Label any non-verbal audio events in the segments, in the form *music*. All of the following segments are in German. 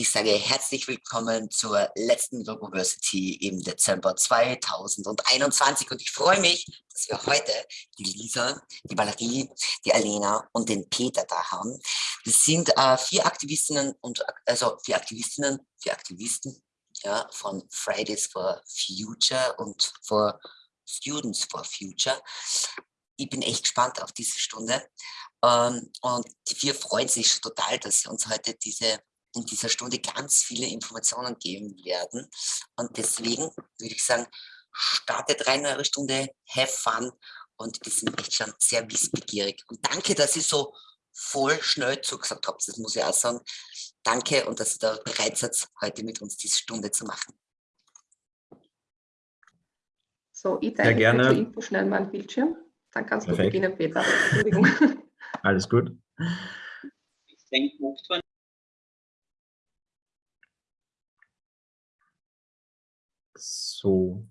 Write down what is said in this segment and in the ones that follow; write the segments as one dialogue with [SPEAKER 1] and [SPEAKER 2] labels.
[SPEAKER 1] Ich sage herzlich willkommen zur letzten Logoversity im Dezember 2021. Und ich freue mich, dass wir heute die Lisa, die Valerie, die Alena und den Peter da haben. Das sind äh, vier Aktivistinnen und also vier Aktivistinnen, vier Aktivisten ja, von Fridays for Future und for Students for Future. Ich bin echt gespannt auf diese Stunde. Ähm, und die vier freuen sich schon total, dass sie uns heute diese in dieser Stunde ganz viele Informationen geben werden. Und deswegen würde ich sagen, startet rein in eure Stunde, have fun und wir sind echt schon sehr wissbegierig. Und danke, dass ihr so voll schnell zugesagt habt, das muss ich auch sagen. Danke und dass ihr da bereit seid, heute mit uns diese Stunde zu machen.
[SPEAKER 2] So, ich teile ja, zur Info schnell meinen Bildschirm. Dann kannst Perfekt. du beginnen, Peter. Entschuldigung. *laughs*
[SPEAKER 3] Alles gut.
[SPEAKER 4] Ich denke,
[SPEAKER 3] So.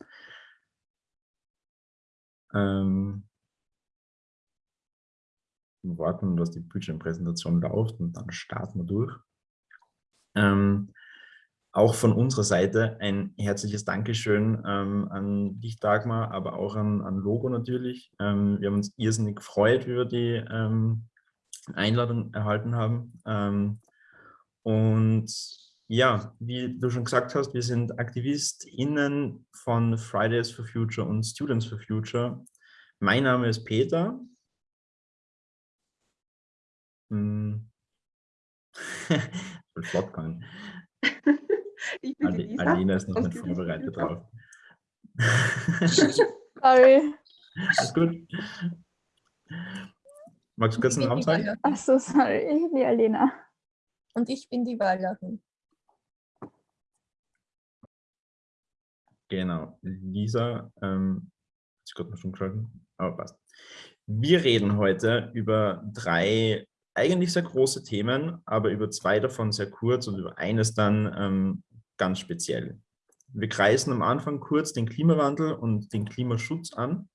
[SPEAKER 3] Ähm, warten, dass die Bildschirmpräsentation läuft und dann starten wir durch. Ähm, auch von unserer Seite ein herzliches Dankeschön ähm, an dich, Dagmar, aber auch an, an Logo natürlich. Ähm, wir haben uns irrsinnig gefreut, wie wir die ähm, Einladung erhalten haben. Ähm, und ja, wie du schon gesagt hast, wir sind AktivistInnen von Fridays for Future und Students for Future. Mein Name ist Peter. Hm. *laughs* ich flott kann. *laughs* Ich bin Ali, Alina ist noch nicht vorbereitet drauf. *laughs*
[SPEAKER 5] Sorry.
[SPEAKER 3] Alles gut. Magst du kurz einen Namen sagen?
[SPEAKER 5] Achso, sorry, ich bin die Alena.
[SPEAKER 6] Und ich bin die Valerie.
[SPEAKER 3] Genau, Lisa, ähm, ist gerade noch schon geschalten, aber passt. Wir reden heute über drei eigentlich sehr große Themen, aber über zwei davon sehr kurz und über eines dann ähm, ganz speziell. Wir kreisen am Anfang kurz den Klimawandel und den Klimaschutz an,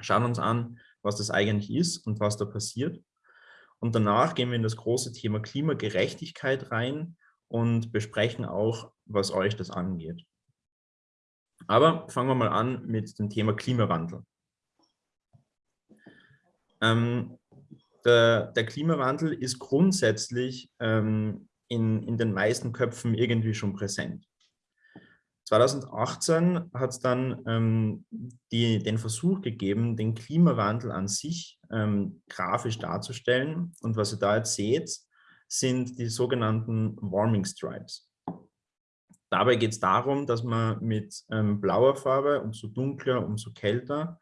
[SPEAKER 3] schauen uns an, was das eigentlich ist und was da passiert. Und danach gehen wir in das große Thema Klimagerechtigkeit rein und besprechen auch, was euch das angeht. Aber fangen wir mal an mit dem Thema Klimawandel. Ähm, der, der, Klimawandel ist grundsätzlich ähm, in, in den meisten Köpfen irgendwie schon präsent. 2018 hat es dann ähm, die, den Versuch gegeben, den Klimawandel an sich ähm, grafisch darzustellen. Und was ihr da jetzt seht, sind die sogenannten Warming Stripes. Dabei geht es darum, dass man mit ähm, blauer Farbe, umso dunkler, umso kälter,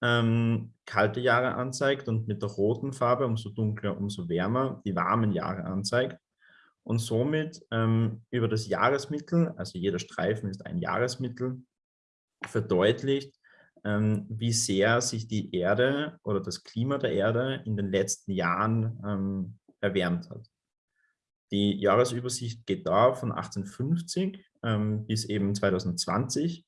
[SPEAKER 3] ähm, kalte Jahre anzeigt und mit der roten Farbe, umso dunkler, umso wärmer, die warmen Jahre anzeigt. Und somit ähm, über das Jahresmittel, also jeder Streifen ist ein Jahresmittel, verdeutlicht, ähm, wie sehr sich die Erde oder das Klima der Erde in den letzten Jahren ähm, erwärmt hat. Die Jahresübersicht geht da von 1850 ähm, bis eben 2020.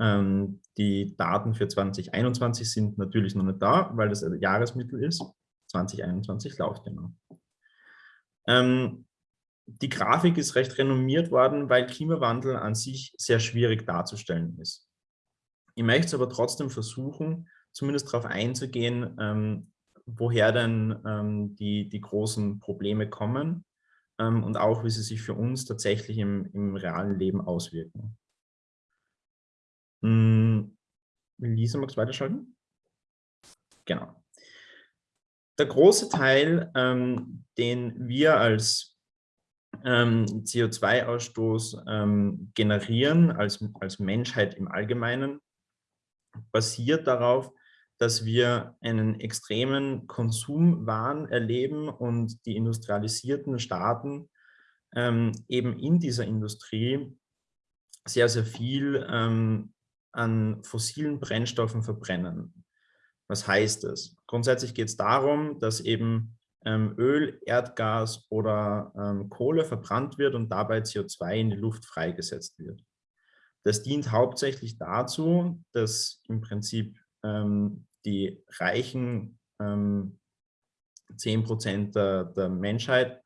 [SPEAKER 3] Ähm, die Daten für 2021 sind natürlich noch nicht da, weil das Jahresmittel ist. 2021 läuft. Ähm, die Grafik ist recht renommiert worden, weil Klimawandel an sich sehr schwierig darzustellen ist. Ich möchte es aber trotzdem versuchen, zumindest darauf einzugehen, ähm, woher denn ähm, die, die großen Probleme kommen ähm, und auch, wie sie sich für uns tatsächlich im, im realen Leben auswirken. Hm, Lisa, magst du weiterschalten? Genau. Der große Teil, ähm, den wir als ähm, CO2-Ausstoß ähm, generieren, als, als Menschheit im Allgemeinen, basiert darauf, dass wir einen extremen Konsumwahn erleben und die industrialisierten Staaten ähm, eben in dieser Industrie sehr, sehr viel ähm, an fossilen Brennstoffen verbrennen. Was heißt das? Grundsätzlich geht es darum, dass eben ähm, Öl, Erdgas oder ähm, Kohle verbrannt wird und dabei CO2 in die Luft freigesetzt wird. Das dient hauptsächlich dazu, dass im Prinzip ähm, die reichen ähm, 10 Prozent der, der, Menschheit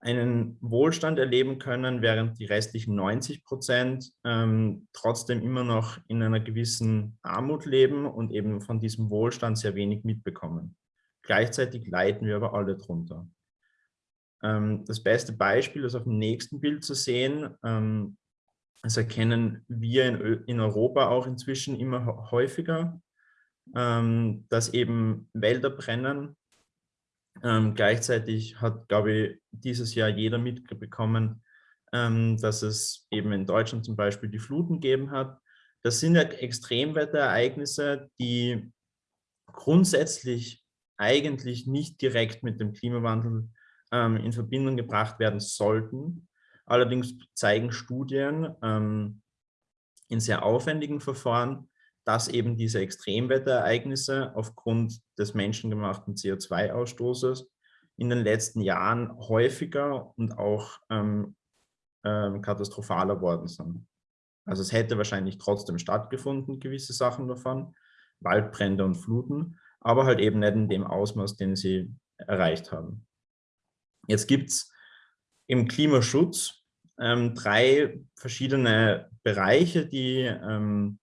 [SPEAKER 3] einen Wohlstand erleben können, während die restlichen 90 Prozent ähm, trotzdem immer noch in einer gewissen Armut leben und eben von diesem Wohlstand sehr wenig mitbekommen. Gleichzeitig leiden wir aber alle drunter. Ähm, das beste Beispiel ist auf dem nächsten Bild zu sehen. Ähm, das erkennen wir in, in, Europa auch inzwischen immer häufiger, ähm, dass eben Wälder brennen, ähm, gleichzeitig hat, glaube ich, dieses Jahr jeder mitbekommen, ähm, dass es eben in Deutschland zum Beispiel die Fluten gegeben hat. Das sind ja Extremwetterereignisse, die grundsätzlich eigentlich nicht direkt mit dem Klimawandel ähm, in Verbindung gebracht werden sollten. Allerdings zeigen Studien ähm, in sehr aufwendigen Verfahren, dass eben diese Extremwetterereignisse aufgrund des menschengemachten CO2-Ausstoßes in den letzten Jahren häufiger und auch ähm, ähm, katastrophaler worden sind. Also es hätte wahrscheinlich trotzdem stattgefunden, gewisse Sachen davon, Waldbrände und Fluten, aber halt eben nicht in dem Ausmaß, den sie erreicht haben. Jetzt gibt es im Klimaschutz ähm, drei verschiedene Bereiche, die ähm,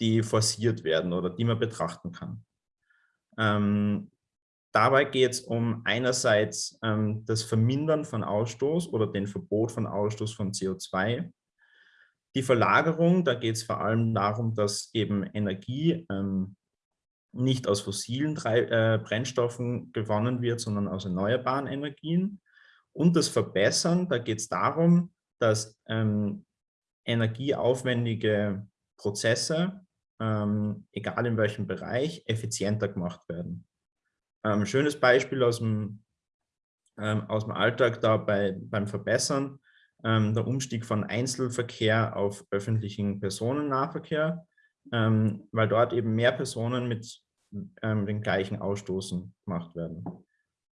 [SPEAKER 3] die forciert werden oder die man betrachten kann. Ähm, dabei geht es um einerseits ähm, das Vermindern von Ausstoß oder den Verbot von Ausstoß von CO2. Die Verlagerung, da geht es vor allem darum, dass eben Energie ähm, nicht aus fossilen Drei äh, Brennstoffen gewonnen wird, sondern aus erneuerbaren Energien. Und das Verbessern, da geht es darum, dass ähm, energieaufwendige Prozesse ähm, egal in welchem Bereich, effizienter gemacht werden. Ähm, schönes Beispiel aus dem, ähm, aus dem Alltag da bei, beim Verbessern, ähm, der Umstieg von Einzelverkehr auf öffentlichen Personennahverkehr, ähm, weil dort eben mehr Personen mit ähm, den gleichen Ausstoßen gemacht werden.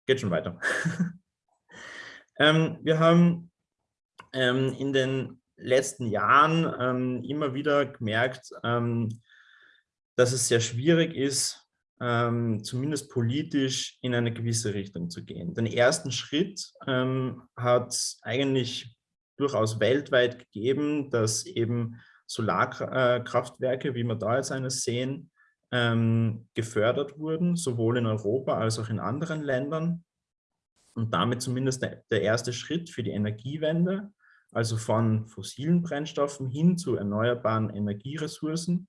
[SPEAKER 3] Geht schon weiter. *laughs* wir haben in den letzten Jahren immer wieder gemerkt, dass es sehr schwierig ist, ähm, zumindest politisch in eine gewisse Richtung zu gehen. Den ersten Schritt ähm, hat eigentlich durchaus weltweit gegeben, dass eben Solarkraftwerke, wie wir da jetzt eines sehen, ähm, gefördert wurden, sowohl in Europa als auch in anderen Ländern. Und damit zumindest der erste Schritt für die Energiewende, also von fossilen Brennstoffen hin zu erneuerbaren Energieressourcen,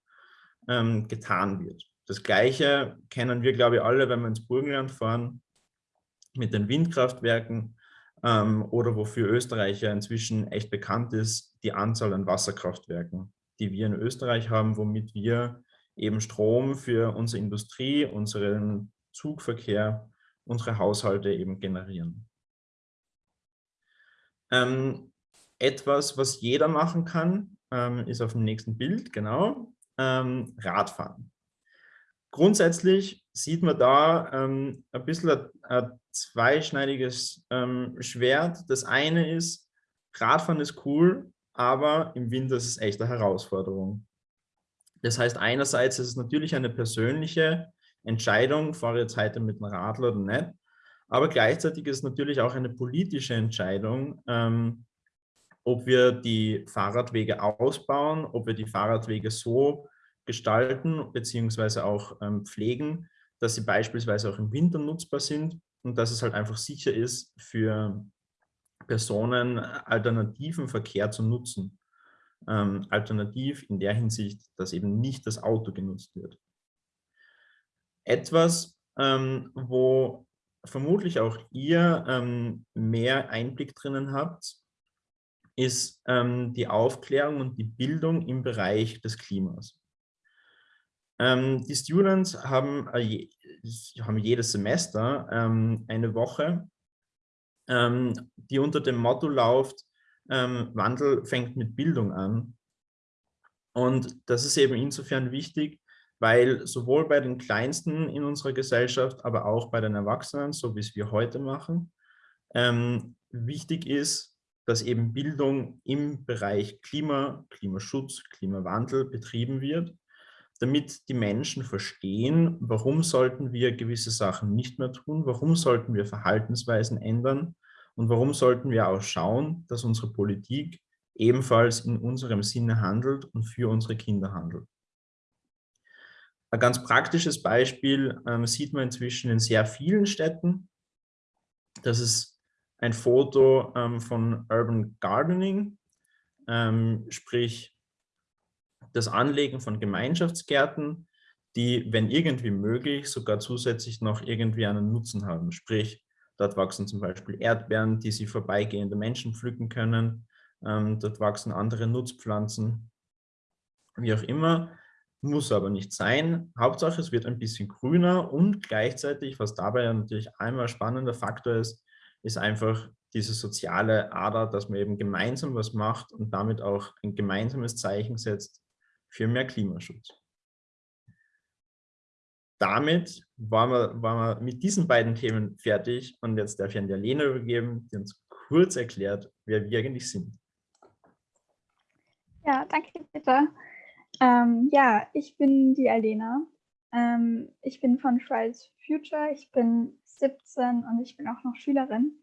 [SPEAKER 3] ähm, getan wird. Das Gleiche kennen wir, glaube ich, alle, wenn wir ins Burgenland fahren, mit den Windkraftwerken ähm, oder wofür Österreich ja inzwischen echt bekannt ist, die Anzahl an Wasserkraftwerken, die wir in Österreich haben, womit wir eben Strom für unsere Industrie, unseren Zugverkehr, unsere Haushalte eben generieren. Ähm, etwas, was jeder machen kann, ähm, ist auf dem nächsten Bild, genau ähm, Radfahren. Grundsätzlich sieht man da ähm, ein bisschen ein, ein zweischneidiges ähm, Schwert. Das eine ist, Radfahren ist cool, aber im Winter ist es echt eine Herausforderung. Das heißt, einerseits ist es natürlich eine persönliche Entscheidung, fahre ich jetzt heute mit einem Radler oder nicht, aber gleichzeitig ist es natürlich auch eine politische Entscheidung, ähm, ob wir die Fahrradwege ausbauen, ob wir die Fahrradwege so gestalten beziehungsweise auch ähm, pflegen, dass sie beispielsweise auch im Winter nutzbar sind und dass es halt einfach sicher ist für Personen alternativen Verkehr zu nutzen. Ähm, alternativ in der Hinsicht, dass eben nicht das Auto genutzt wird. Etwas, ähm, wo vermutlich auch ihr ähm, mehr Einblick drinnen habt, ist ähm, die Aufklärung und die Bildung im Bereich des Klimas. Ähm, die Students haben, äh, haben jedes Semester ähm, eine Woche, ähm, die unter dem Motto läuft, ähm, Wandel fängt mit Bildung an. Und das ist eben insofern wichtig, weil sowohl bei den Kleinsten in unserer Gesellschaft, aber auch bei den Erwachsenen, so wie es wir heute machen, ähm, wichtig ist, dass eben Bildung im Bereich Klima, Klimaschutz, Klimawandel betrieben wird damit die Menschen verstehen, warum sollten wir gewisse Sachen nicht mehr tun, warum sollten wir Verhaltensweisen ändern Und warum sollten wir auch schauen, dass unsere Politik ebenfalls in unserem Sinne handelt und für unsere Kinder handelt? Ein ganz praktisches Beispiel ähm, sieht man inzwischen in sehr vielen Städten. Das ist ein Foto ähm, von Urban Gardening, ähm, sprich das Anlegen von Gemeinschaftsgärten, die, wenn irgendwie möglich, sogar zusätzlich noch irgendwie einen Nutzen haben. Sprich, dort wachsen zum Beispiel Erdbeeren, die sie vorbeigehende Menschen pflücken können. Ähm, dort wachsen andere Nutzpflanzen, wie auch immer. Muss aber nicht sein. Hauptsache, es wird ein bisschen grüner und gleichzeitig, was dabei natürlich einmal spannender Faktor ist, ist einfach diese soziale Ader, dass man eben gemeinsam was macht und damit auch ein gemeinsames Zeichen setzt für mehr Klimaschutz. Damit waren wir, waren wir mit diesen beiden Themen fertig und jetzt darf ich an die Lena übergeben, die uns kurz erklärt, wer wir eigentlich sind.
[SPEAKER 5] Ja, danke Peter. Ähm, ja, ich bin die Alena. Ähm, ich bin von Fridays for Future. Ich bin 17 und ich bin auch noch Schülerin.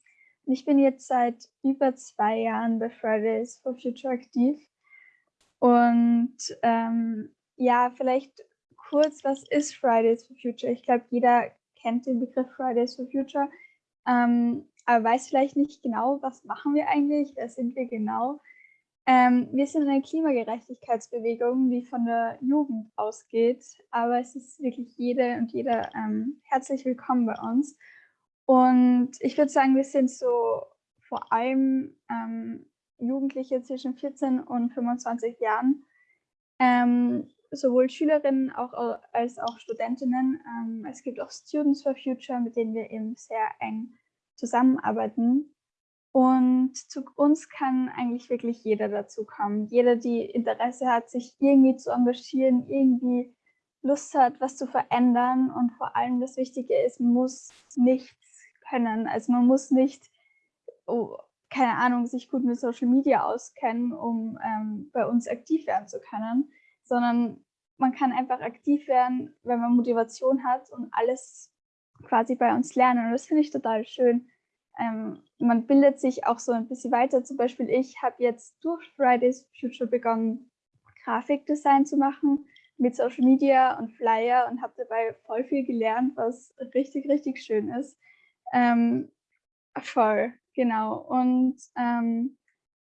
[SPEAKER 5] Und ich bin jetzt seit über zwei Jahren bei Fridays for Future aktiv. Und ähm, ja, vielleicht kurz, was ist Fridays for Future? Ich glaube, jeder kennt den Begriff Fridays for Future, ähm, aber weiß vielleicht nicht genau, was machen wir eigentlich, wer sind wir genau. Ähm, wir sind eine Klimagerechtigkeitsbewegung, die von der Jugend ausgeht, aber es ist wirklich jede und jeder ähm, herzlich willkommen bei uns. Und ich würde sagen, wir sind so vor allem ähm, Jugendliche zwischen 14 und 25 Jahren, ähm, sowohl Schülerinnen auch, als auch Studentinnen. Ähm, es gibt auch Students for Future, mit denen wir eben sehr eng zusammenarbeiten. Und zu uns kann eigentlich wirklich jeder dazu kommen. Jeder, die Interesse hat, sich irgendwie zu engagieren, irgendwie Lust hat, was zu verändern. Und vor allem das Wichtige ist, man muss nichts können. Also man muss nicht, oh, keine Ahnung, sich gut mit Social Media auskennen, um ähm, bei uns aktiv werden zu können, sondern man kann einfach aktiv werden, wenn man Motivation hat und alles quasi bei uns lernen. Und das finde ich total schön ähm, man bildet sich auch so ein bisschen weiter. Zum Beispiel ich habe jetzt durch Fridays Future begonnen, Grafikdesign zu machen mit Social Media und Flyer und habe dabei voll viel gelernt, was richtig, richtig schön ist. Ähm, voll, genau. Und ähm,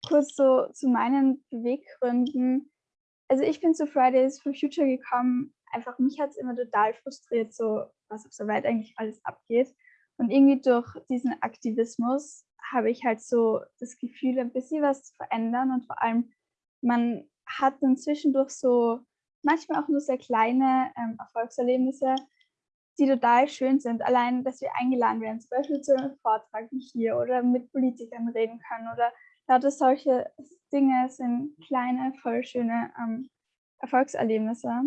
[SPEAKER 5] kurz so zu meinen Beweggründen. Also ich bin zu Fridays for Future gekommen, einfach mich hat es immer total frustriert, so was auf der Welt eigentlich alles abgeht. Und irgendwie durch diesen Aktivismus habe ich halt so das Gefühl, ein bisschen was zu verändern und vor allem, man hat dann zwischendurch so manchmal auch nur sehr kleine ähm, Erfolgserlebnisse, die total schön sind. Allein, dass wir eingeladen werden, zum Beispiel zu einem Vortrag wie hier oder mit Politikern reden können oder lauter solche Dinge sind kleine, voll schöne ähm, Erfolgserlebnisse.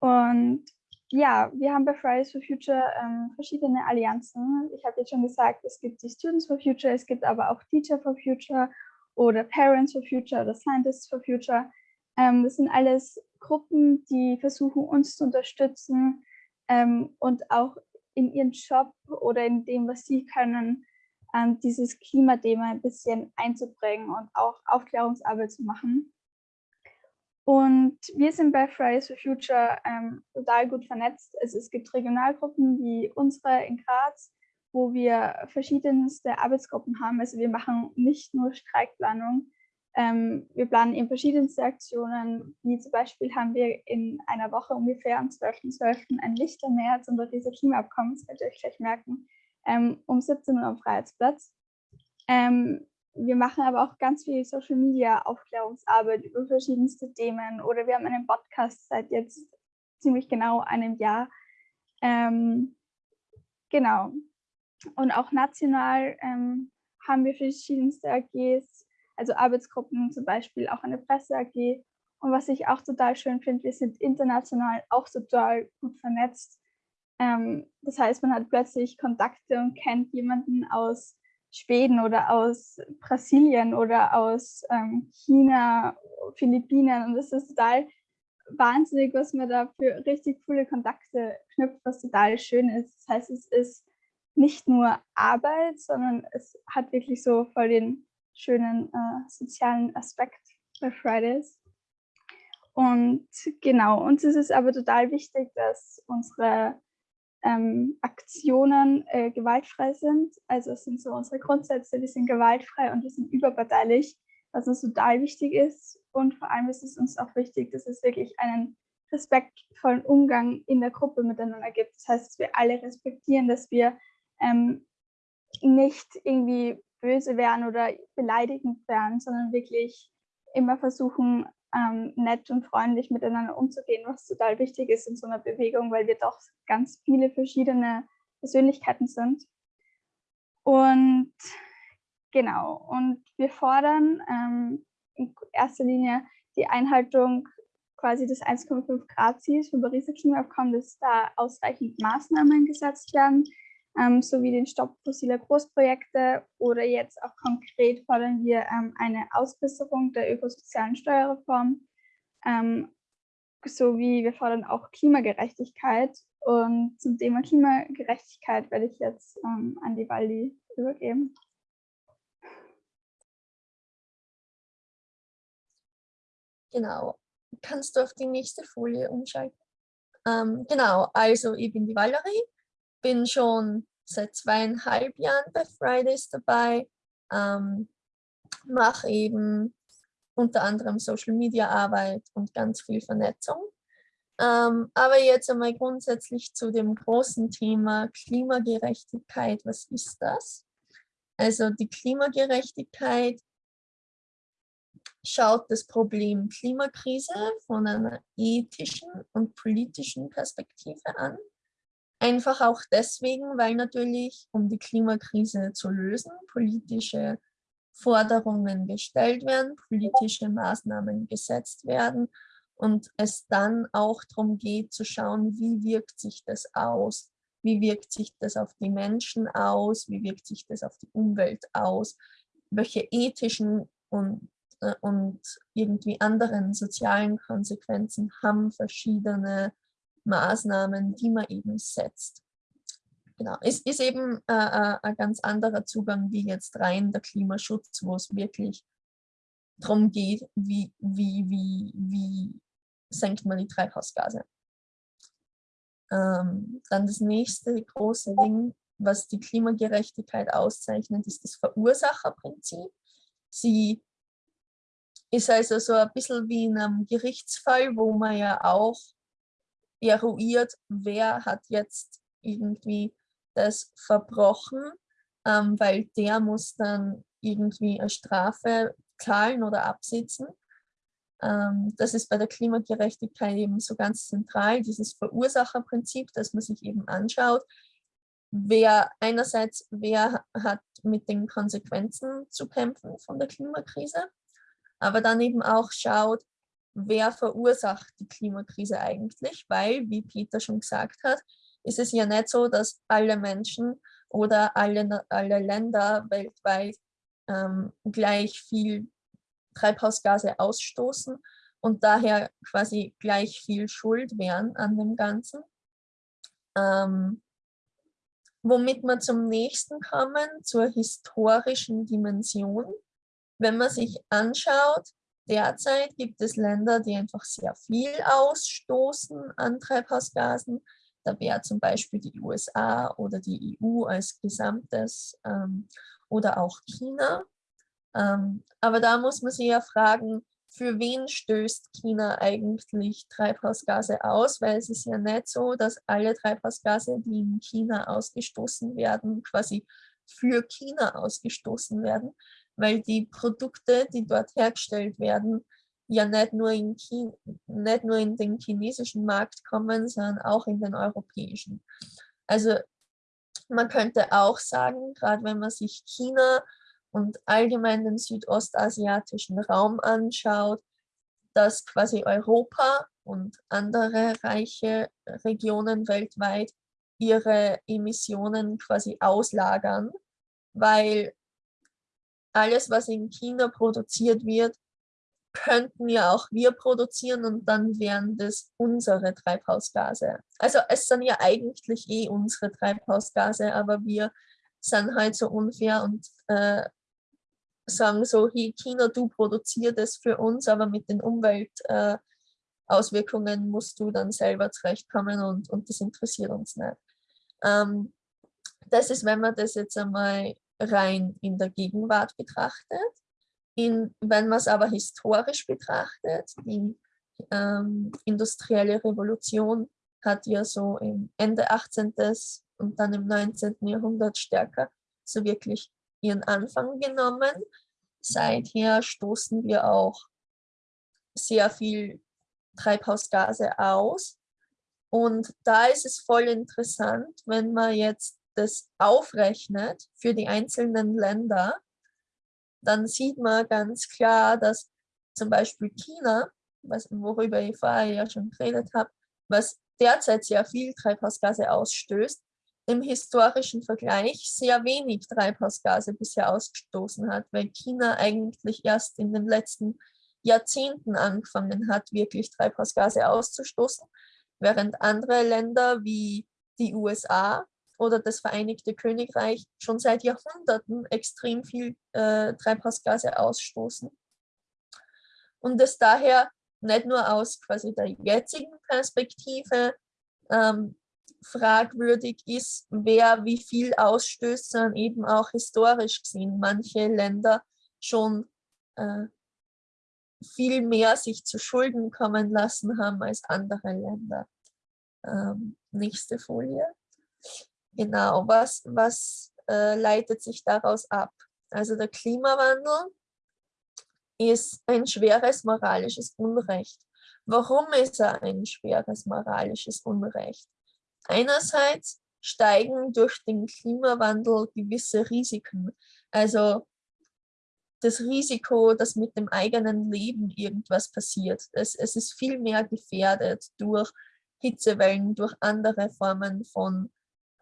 [SPEAKER 5] Und ja, wir haben bei Fridays for Future ähm, verschiedene Allianzen. Ich habe jetzt schon gesagt, es gibt die Students for Future, es gibt aber auch Teacher for Future oder Parents for Future oder Scientists for Future. Ähm, das sind alles Gruppen, die versuchen, uns zu unterstützen ähm, und auch in ihren Job oder in dem, was sie können, ähm, dieses Klimathema ein bisschen einzubringen und auch Aufklärungsarbeit zu machen. Und wir sind bei Fridays for Future ähm, total gut vernetzt. Also es gibt Regionalgruppen wie unsere in Graz, wo wir verschiedenste Arbeitsgruppen haben. Also wir machen nicht nur Streikplanung, ähm, wir planen eben verschiedenste Aktionen, wie zum Beispiel haben wir in einer Woche ungefähr am 12.12. .12. ein Lichtermärz unter dieser Klimaabkommen, das werdet ihr euch gleich merken, ähm, um 17 Uhr am Freiheitsplatz. Ähm, wir machen aber auch ganz viel Social Media Aufklärungsarbeit über verschiedenste Themen oder wir haben einen Podcast seit jetzt ziemlich genau einem Jahr. Ähm, genau. Und auch national ähm, haben wir verschiedenste AGs, also Arbeitsgruppen, zum Beispiel auch eine Presse-AG. Und was ich auch total schön finde, wir sind international auch total gut vernetzt. Ähm, das heißt, man hat plötzlich Kontakte und kennt jemanden aus Schweden oder aus Brasilien oder aus ähm, China, Philippinen. Und das ist total wahnsinnig, was man da für richtig coole Kontakte knüpft, was total schön ist. Das heißt, es ist nicht nur Arbeit, sondern es hat wirklich so voll den schönen äh, sozialen Aspekt bei Fridays. Und genau, uns ist es aber total wichtig, dass unsere ähm, Aktionen äh, gewaltfrei sind. Also es sind so unsere Grundsätze, die sind gewaltfrei und wir sind überparteilich, was uns total wichtig ist. Und vor allem ist es uns auch wichtig, dass es wirklich einen respektvollen Umgang in der Gruppe miteinander gibt. Das heißt, dass wir alle respektieren, dass wir ähm, nicht irgendwie böse werden oder beleidigend werden, sondern wirklich immer versuchen, ähm, nett und freundlich miteinander umzugehen, was total wichtig ist in so einer Bewegung, weil wir doch ganz viele verschiedene Persönlichkeiten sind. Und genau, und wir fordern ähm, in erster Linie die Einhaltung quasi des 1,5 Grad Ziels vom Pariser Klimaabkommen, dass da ausreichend Maßnahmen gesetzt werden, ähm, sowie den Stopp fossiler Großprojekte oder jetzt auch konkret fordern wir ähm, eine Ausbesserung der ökosozialen Steuerreform ähm, sowie wir fordern auch Klimagerechtigkeit und zum Thema Klimagerechtigkeit werde ich jetzt ähm, an die Waldi übergeben.
[SPEAKER 6] Genau. Kannst du auf die nächste Folie umschalten? Ähm, genau, also ich bin die Valerie, bin schon seit zweieinhalb Jahren bei Fridays dabei, ähm, mache eben unter anderem Social Media Arbeit und ganz viel Vernetzung. Ähm, aber jetzt einmal grundsätzlich zu dem großen Thema Klimagerechtigkeit. Was ist das? Also die Klimagerechtigkeit schaut das Problem Klimakrise von einer ethischen und politischen Perspektive an. Einfach auch deswegen, weil natürlich, um die Klimakrise zu lösen, politische Forderungen gestellt werden, politische Maßnahmen gesetzt werden und es dann auch darum geht zu schauen, wie wirkt sich das aus, wie wirkt sich das auf die Menschen aus, wie wirkt sich das auf die Umwelt aus, welche ethischen und, äh, und irgendwie anderen sozialen Konsequenzen haben verschiedene Maßnahmen, die man eben setzt. Genau, es ist eben äh, äh, ein ganz anderer Zugang wie jetzt rein der Klimaschutz, wo es wirklich darum geht, wie, wie, wie, wie senkt man die Treibhausgase. Ähm, dann das nächste große Ding, was die Klimagerechtigkeit auszeichnet, ist das Verursacherprinzip. Sie ist also so ein bisschen wie in einem Gerichtsfall, wo man ja auch eruiert, wer hat jetzt irgendwie das verbrochen, ähm, weil der muss dann irgendwie eine Strafe zahlen oder absitzen. Ähm, das ist bei der Klimagerechtigkeit eben so ganz zentral, dieses Verursacherprinzip, dass man sich eben anschaut, wer einerseits, wer hat mit den Konsequenzen zu kämpfen von der Klimakrise, aber dann eben auch schaut, wer verursacht die Klimakrise eigentlich, weil, wie Peter schon gesagt hat, ist es ja nicht so, dass alle Menschen oder alle, alle Länder weltweit ähm, gleich viel Treibhausgase ausstoßen und daher quasi gleich viel Schuld wären an dem Ganzen. Ähm, womit wir zum nächsten kommen, zur historischen Dimension. Wenn man sich anschaut, Derzeit gibt es Länder, die einfach sehr viel ausstoßen an Treibhausgasen. Da wäre zum Beispiel die USA oder die EU als Gesamtes ähm, oder auch China. Ähm, aber da muss man sich ja fragen, für wen stößt China eigentlich Treibhausgase aus? Weil es ist ja nicht so, dass alle Treibhausgase, die in China ausgestoßen werden, quasi für China ausgestoßen werden, weil die Produkte, die dort hergestellt werden, ja nicht nur, in China, nicht nur in den chinesischen Markt kommen, sondern auch in den europäischen. Also man könnte auch sagen, gerade wenn man sich China und allgemein den südostasiatischen Raum anschaut, dass quasi Europa und andere reiche Regionen weltweit ihre Emissionen quasi auslagern, weil alles, was in China produziert wird, könnten ja auch wir produzieren und dann wären das unsere Treibhausgase. Also es sind ja eigentlich eh unsere Treibhausgase, aber wir sind halt so unfair und äh, sagen so, hey China, du produzierst das für uns, aber mit den Umweltauswirkungen äh, musst du dann selber zurechtkommen und, und das interessiert uns nicht. Ähm, das ist, wenn man das jetzt einmal rein in der Gegenwart betrachtet. In, wenn man es aber historisch betrachtet, die ähm, industrielle Revolution hat ja so im Ende 18. und dann im 19. Jahrhundert stärker so wirklich ihren Anfang genommen. Seither stoßen wir auch sehr viel Treibhausgase aus. Und da ist es voll interessant, wenn man jetzt das aufrechnet für die einzelnen Länder, dann sieht man ganz klar, dass zum Beispiel China, was, worüber ich vorher ja schon geredet habe, was derzeit sehr viel Treibhausgase ausstößt, im historischen Vergleich sehr wenig Treibhausgase bisher ausgestoßen hat, weil China eigentlich erst in den letzten Jahrzehnten angefangen hat, wirklich Treibhausgase auszustoßen, während andere Länder wie die USA oder das Vereinigte Königreich schon seit Jahrhunderten extrem viel äh, Treibhausgase ausstoßen. Und es daher nicht nur aus quasi der jetzigen Perspektive ähm, fragwürdig ist, wer wie viel ausstößt, sondern eben auch historisch gesehen manche Länder schon äh, viel mehr sich zu Schulden kommen lassen haben als andere Länder. Ähm, nächste Folie. Genau, was, was äh, leitet sich daraus ab? Also der Klimawandel ist ein schweres moralisches Unrecht. Warum ist er ein schweres moralisches Unrecht? Einerseits steigen durch den Klimawandel gewisse Risiken. Also das Risiko, dass mit dem eigenen Leben irgendwas passiert. Es, es ist viel mehr gefährdet durch Hitzewellen, durch andere Formen von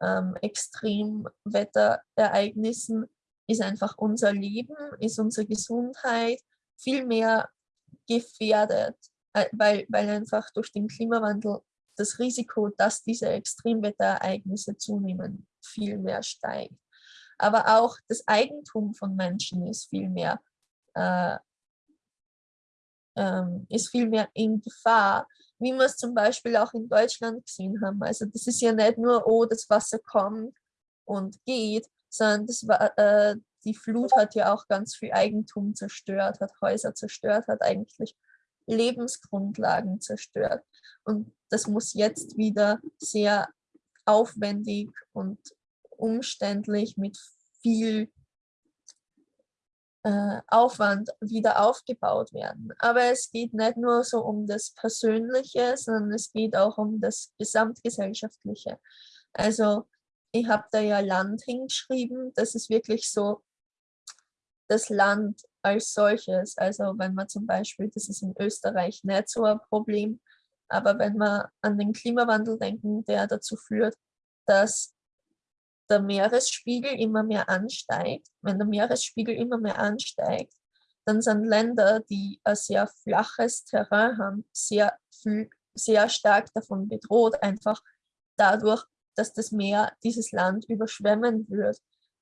[SPEAKER 6] ähm, Extremwetterereignissen ist einfach unser Leben, ist unsere Gesundheit viel mehr gefährdet, äh, weil, weil einfach durch den Klimawandel das Risiko, dass diese Extremwetterereignisse zunehmen, viel mehr steigt. Aber auch das Eigentum von Menschen ist viel mehr, äh, ähm, ist viel mehr in Gefahr, wie wir es zum Beispiel auch in Deutschland gesehen haben. Also das ist ja nicht nur, oh, das Wasser kommt und geht, sondern das war, äh, die Flut hat ja auch ganz viel Eigentum zerstört, hat Häuser zerstört, hat eigentlich Lebensgrundlagen zerstört. Und das muss jetzt wieder sehr aufwendig und umständlich mit viel äh, Aufwand wieder aufgebaut werden. Aber es geht nicht nur so um das Persönliche, sondern es geht auch um das Gesamtgesellschaftliche. Also ich habe da ja Land hingeschrieben, das ist wirklich so das Land als solches. Also wenn man zum Beispiel, das ist in Österreich nicht so ein Problem, aber wenn wir an den Klimawandel denken, der dazu führt, dass der Meeresspiegel immer mehr ansteigt, wenn der Meeresspiegel immer mehr ansteigt, dann sind Länder, die ein sehr flaches Terrain haben, sehr, viel, sehr stark davon bedroht, einfach dadurch, dass das Meer dieses Land überschwemmen wird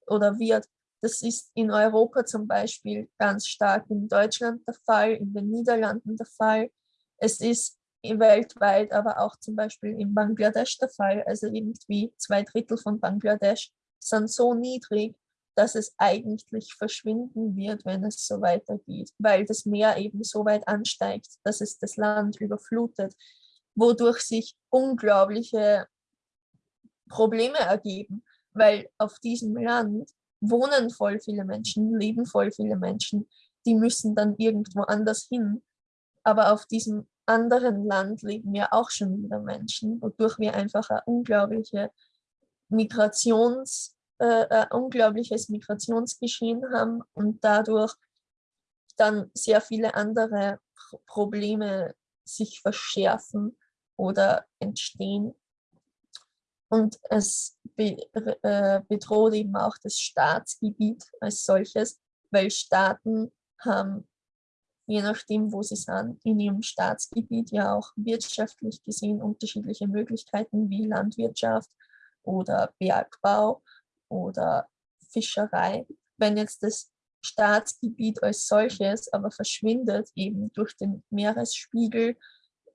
[SPEAKER 6] oder wird. Das ist in Europa zum Beispiel ganz stark in Deutschland der Fall, in den Niederlanden der Fall. Es ist weltweit, aber auch zum Beispiel in Bangladesch der Fall. Also irgendwie zwei Drittel von Bangladesch sind so niedrig, dass es eigentlich verschwinden wird, wenn es so weitergeht, weil das Meer eben so weit ansteigt, dass es das Land überflutet, wodurch sich unglaubliche Probleme ergeben, weil auf diesem Land wohnen voll viele Menschen, leben voll viele Menschen, die müssen dann irgendwo anders hin. Aber auf diesem anderen Land leben ja auch schon wieder Menschen, wodurch wir einfach ein unglaubliche Migrations, äh, ein unglaubliches Migrationsgeschehen haben und dadurch dann sehr viele andere Probleme sich verschärfen oder entstehen. Und es be äh, bedroht eben auch das Staatsgebiet als solches, weil Staaten haben je nachdem, wo sie sind, in ihrem Staatsgebiet ja auch wirtschaftlich gesehen unterschiedliche Möglichkeiten wie Landwirtschaft oder Bergbau oder Fischerei. Wenn jetzt das Staatsgebiet als solches aber verschwindet, eben durch den Meeresspiegel,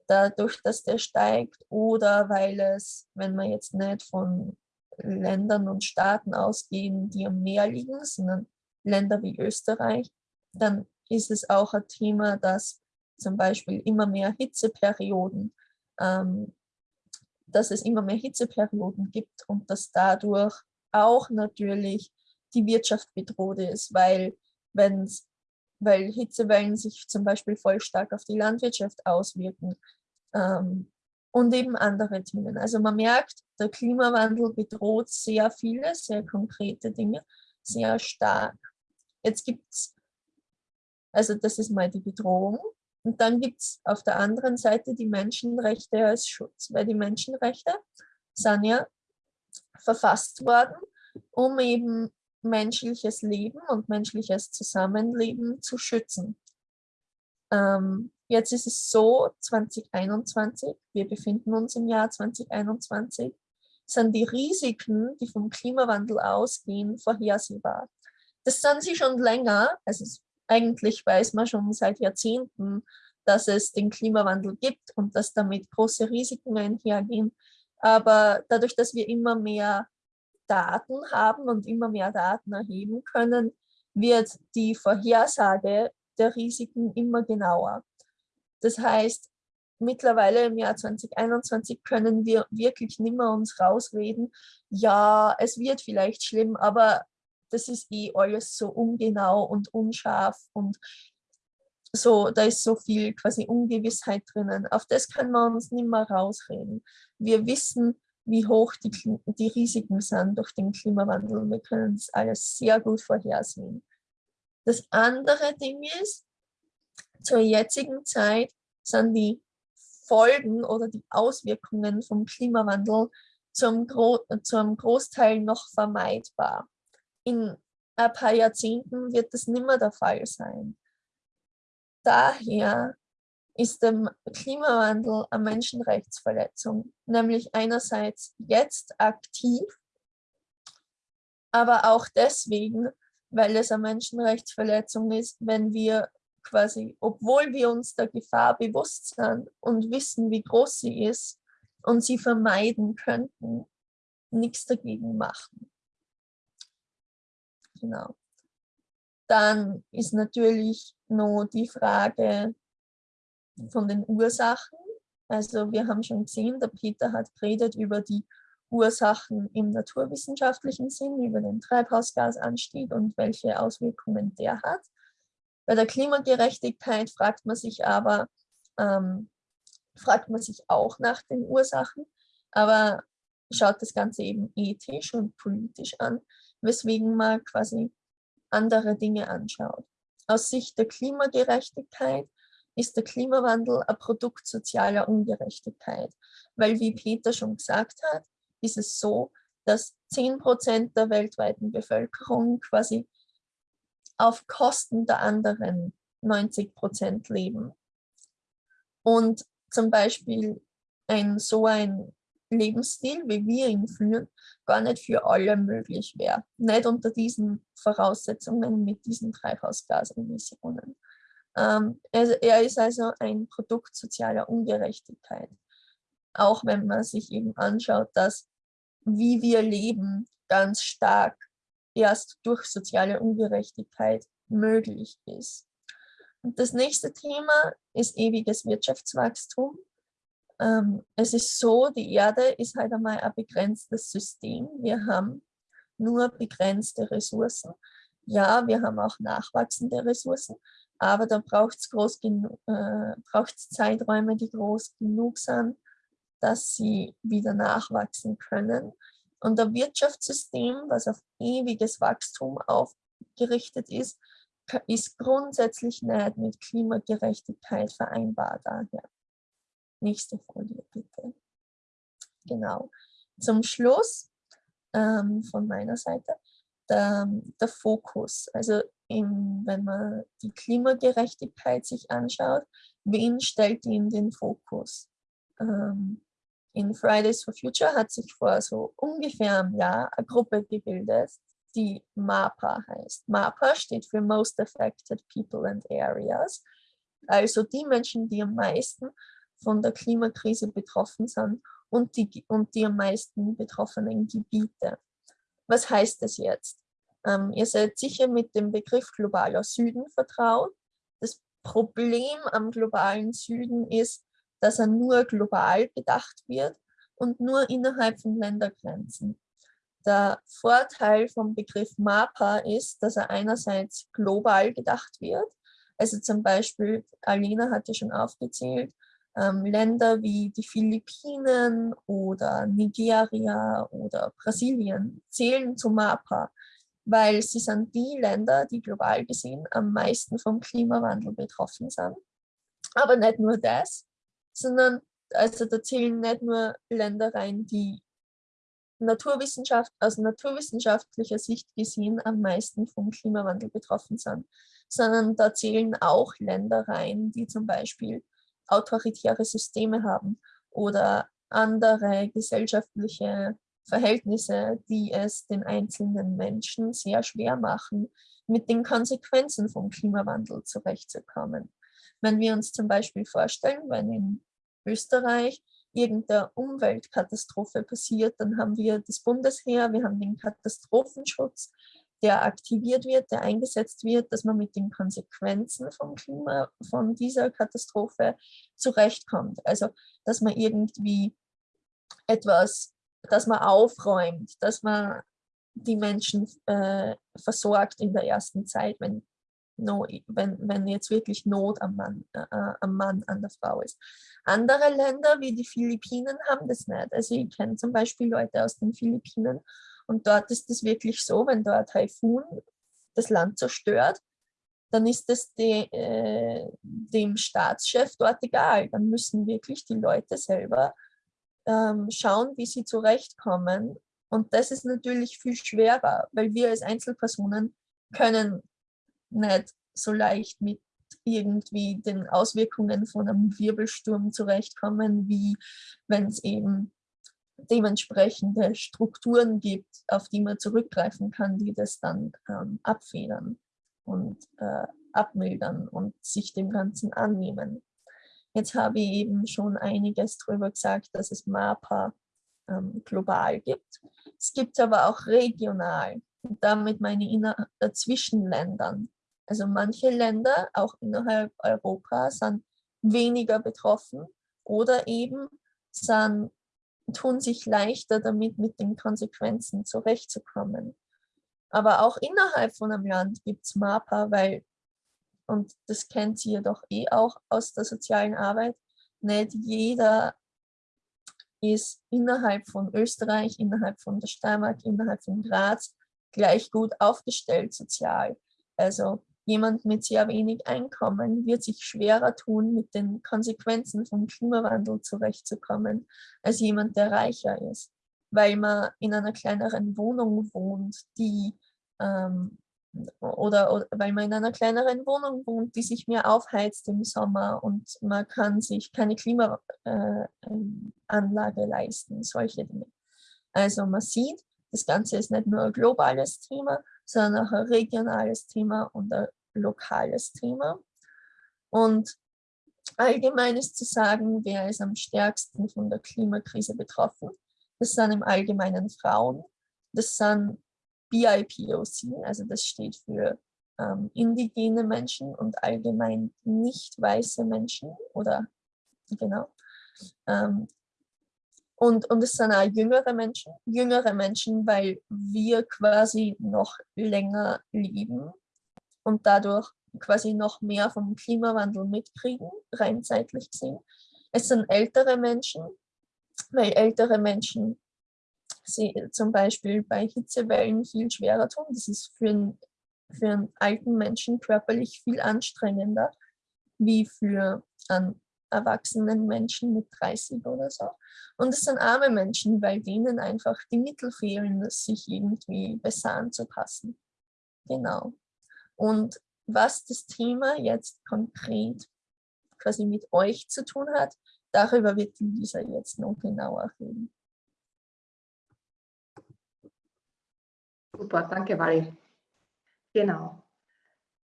[SPEAKER 6] dadurch, dass der steigt oder weil es, wenn man jetzt nicht von Ländern und Staaten ausgehen, die am Meer liegen, sondern Länder wie Österreich, dann ist es auch ein Thema, dass zum Beispiel immer mehr Hitzeperioden, ähm, dass es immer mehr Hitzeperioden gibt und dass dadurch auch natürlich die Wirtschaft bedroht ist, weil, wenn's, weil Hitzewellen sich zum Beispiel voll stark auf die Landwirtschaft auswirken ähm, und eben andere Themen. Also man merkt, der Klimawandel bedroht sehr viele, sehr konkrete Dinge, sehr stark. Jetzt gibt es also das ist mal die Bedrohung. Und dann gibt es auf der anderen Seite die Menschenrechte als Schutz, weil die Menschenrechte sind ja verfasst worden, um eben menschliches Leben und menschliches Zusammenleben zu schützen. Ähm, jetzt ist es so, 2021, wir befinden uns im Jahr 2021, sind die Risiken, die vom Klimawandel ausgehen, vorhersehbar. Das sind sie schon länger, also eigentlich weiß man schon seit Jahrzehnten, dass es den Klimawandel gibt und dass damit große Risiken einhergehen. Aber dadurch, dass wir immer mehr Daten haben und immer mehr Daten erheben können, wird die Vorhersage der Risiken immer genauer. Das heißt, mittlerweile im Jahr 2021 können wir wirklich nicht mehr uns rausreden, ja, es wird vielleicht schlimm, aber das ist eh alles so ungenau und unscharf und so, da ist so viel quasi Ungewissheit drinnen. Auf das können wir uns nicht mehr rausreden. Wir wissen, wie hoch die, die Risiken sind durch den Klimawandel wir können das alles sehr gut vorhersehen. Das andere Ding ist, zur jetzigen Zeit sind die Folgen oder die Auswirkungen vom Klimawandel zum, Gro zum Großteil noch vermeidbar in ein paar Jahrzehnten wird das nicht mehr der Fall sein. Daher ist der Klimawandel eine Menschenrechtsverletzung, nämlich einerseits jetzt aktiv, aber auch deswegen, weil es eine Menschenrechtsverletzung ist, wenn wir quasi, obwohl wir uns der Gefahr bewusst sind und wissen, wie groß sie ist und sie vermeiden könnten, nichts dagegen machen. Genau. Dann ist natürlich noch die Frage von den Ursachen. Also wir haben schon gesehen, der Peter hat geredet über die Ursachen im naturwissenschaftlichen Sinn, über den Treibhausgasanstieg und welche Auswirkungen der hat. Bei der Klimagerechtigkeit fragt man sich aber, ähm, fragt man sich auch nach den Ursachen, aber schaut das Ganze eben ethisch und politisch an weswegen man quasi andere Dinge anschaut. Aus Sicht der Klimagerechtigkeit ist der Klimawandel ein Produkt sozialer Ungerechtigkeit, weil wie Peter schon gesagt hat, ist es so, dass 10 Prozent der weltweiten Bevölkerung quasi auf Kosten der anderen 90 Prozent leben. Und zum Beispiel ein so ein Lebensstil, wie wir ihn führen, gar nicht für alle möglich wäre. Nicht unter diesen Voraussetzungen mit diesen Treibhausgasemissionen. Ähm, er, er ist also ein Produkt sozialer Ungerechtigkeit. Auch wenn man sich eben anschaut, dass wie wir leben ganz stark erst durch soziale Ungerechtigkeit möglich ist. Und das nächste Thema ist ewiges Wirtschaftswachstum. Ähm, es ist so, die Erde ist halt einmal ein begrenztes System. Wir haben nur begrenzte Ressourcen. Ja, wir haben auch nachwachsende Ressourcen, aber da braucht es äh, Zeiträume, die groß genug sind, dass sie wieder nachwachsen können. Und ein Wirtschaftssystem, was auf ewiges Wachstum aufgerichtet ist, ist grundsätzlich nicht mit Klimagerechtigkeit vereinbar daher. Nächste Folie bitte. Genau. Zum Schluss ähm, von meiner Seite der, der Fokus. Also im, wenn man die Klimagerechtigkeit sich anschaut, wen stellt die in den Fokus? Ähm, in Fridays for Future hat sich vor so ungefähr einem Jahr eine Gruppe gebildet, die MAPA heißt. MAPA steht für Most Affected People and Areas, also die Menschen, die am meisten von der Klimakrise betroffen sind und die, und die am meisten betroffenen Gebiete. Was heißt das jetzt? Ähm, ihr seid sicher mit dem Begriff globaler Süden vertraut. Das Problem am globalen Süden ist, dass er nur global bedacht wird und nur innerhalb von Ländergrenzen. Der Vorteil vom Begriff MAPA ist, dass er einerseits global gedacht wird. Also zum Beispiel, Alina hat ja schon aufgezählt, ähm, Länder wie die Philippinen oder Nigeria oder Brasilien zählen zu MAPA, weil sie sind die Länder, die global gesehen am meisten vom Klimawandel betroffen sind. Aber nicht nur das, sondern also da zählen nicht nur Länder rein, die Naturwissenschaft, aus naturwissenschaftlicher Sicht gesehen am meisten vom Klimawandel betroffen sind, sondern da zählen auch Länder rein, die zum Beispiel autoritäre Systeme haben oder andere gesellschaftliche Verhältnisse, die es den einzelnen Menschen sehr schwer machen, mit den Konsequenzen vom Klimawandel zurechtzukommen. Wenn wir uns zum Beispiel vorstellen, wenn in Österreich irgendeine Umweltkatastrophe passiert, dann haben wir das Bundesheer, wir haben den Katastrophenschutz, der aktiviert wird, der eingesetzt wird, dass man mit den Konsequenzen vom Klima, von dieser Katastrophe zurechtkommt. Also, dass man irgendwie etwas, dass man aufräumt, dass man die Menschen äh, versorgt in der ersten Zeit, wenn no, wenn, wenn jetzt wirklich Not am Mann, äh, äh, am Mann, an der Frau ist. Andere Länder wie die Philippinen haben das nicht. Also ich kenne zum Beispiel Leute aus den Philippinen und dort ist es wirklich so, wenn dort Taifun das Land zerstört, dann ist es de, äh, dem Staatschef dort egal. Dann müssen wirklich die Leute selber ähm, schauen, wie sie zurechtkommen. Und das ist natürlich viel schwerer, weil wir als Einzelpersonen können nicht so leicht mit irgendwie den Auswirkungen von einem Wirbelsturm zurechtkommen, wie wenn es eben dementsprechende Strukturen gibt, auf die man zurückgreifen kann, die das dann ähm, abfedern und äh, abmildern und sich dem Ganzen annehmen. Jetzt habe ich eben schon einiges darüber gesagt, dass es MAPA ähm, global gibt. Es gibt aber auch regional. Und damit meine ich äh, zwischen Ländern. Also manche Länder, auch innerhalb Europas, sind weniger betroffen oder eben sind, tun sich leichter damit, mit den Konsequenzen zurechtzukommen. Aber auch innerhalb von einem Land gibt es MAPA, weil, und das kennt sie ja doch eh auch aus der sozialen Arbeit, nicht jeder ist innerhalb von Österreich, innerhalb von der Steiermark, innerhalb von Graz gleich gut aufgestellt sozial. Also Jemand mit sehr wenig Einkommen wird sich schwerer tun, mit den Konsequenzen vom Klimawandel zurechtzukommen, als jemand, der reicher ist, weil man in einer kleineren Wohnung wohnt, die ähm, oder, oder, weil man in einer kleineren Wohnung wohnt, die sich mehr aufheizt im Sommer und man kann sich keine Klimaanlage äh, leisten, solche Dinge. Also man sieht, das Ganze ist nicht nur ein globales Thema, sondern auch ein regionales Thema und ein lokales Thema. Und allgemein ist zu sagen, wer ist am stärksten von der Klimakrise betroffen. Das sind im Allgemeinen Frauen. Das sind BIPOC, also das steht für ähm, indigene Menschen und allgemein nicht weiße Menschen oder genau. Ähm, und, und es sind auch jüngere Menschen, jüngere Menschen, weil wir quasi noch länger leben und dadurch quasi noch mehr vom Klimawandel mitkriegen, rein zeitlich gesehen. Es sind ältere Menschen, weil ältere Menschen sie zum Beispiel bei Hitzewellen viel schwerer tun. Das ist für einen, für einen alten Menschen körperlich viel anstrengender wie für einen erwachsenen Menschen mit 30 oder so. Und es sind arme Menschen, weil denen einfach die Mittel fehlen, sich irgendwie besser anzupassen. Genau. Und was das Thema jetzt konkret quasi mit euch zu tun hat, darüber wird Lisa jetzt noch genauer reden.
[SPEAKER 2] Super, danke Wally. Genau.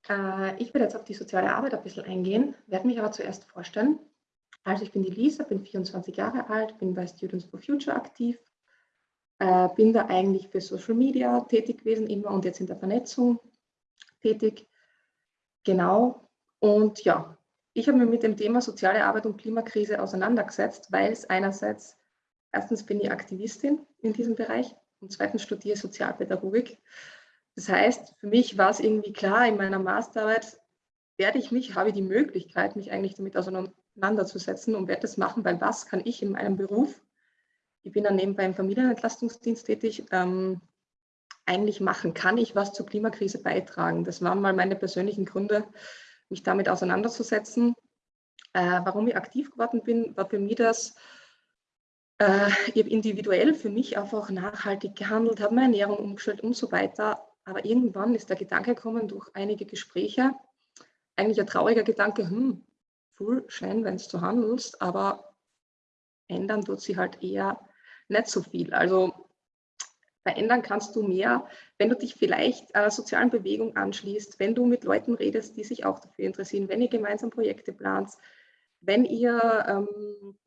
[SPEAKER 2] Äh, ich werde jetzt auf die soziale Arbeit ein bisschen eingehen, werde mich aber zuerst vorstellen. Also ich bin die Lisa, bin 24 Jahre alt, bin bei Students for Future aktiv, äh, bin da eigentlich für Social Media tätig gewesen immer und jetzt in der Vernetzung tätig. Genau. Und ja, ich habe mich mit dem Thema soziale Arbeit und Klimakrise auseinandergesetzt, weil es einerseits, erstens bin ich Aktivistin in diesem Bereich und zweitens studiere Sozialpädagogik. Das heißt, für mich war es irgendwie klar, in meiner Masterarbeit werde ich mich, habe ich die Möglichkeit, mich eigentlich damit auseinanderzusetzen und werde das machen, weil was kann ich in meinem Beruf, ich bin dann nebenbei im Familienentlastungsdienst tätig, ähm, eigentlich machen? Kann ich was zur Klimakrise beitragen? Das waren mal meine persönlichen Gründe, mich damit auseinanderzusetzen. Äh, warum ich aktiv geworden bin, war für mich das, äh, ich habe individuell für mich einfach nachhaltig gehandelt, habe meine Ernährung umgestellt und so weiter. Aber irgendwann ist der Gedanke gekommen durch einige Gespräche, eigentlich ein trauriger Gedanke, hm, voll schön, wenn du handelst, aber ändern tut sie halt eher nicht so viel. Also verändern kannst du mehr, wenn du dich vielleicht einer sozialen Bewegung anschließt, wenn du mit Leuten redest, die sich auch dafür interessieren, wenn ihr gemeinsam Projekte plant, wenn ihr ähm,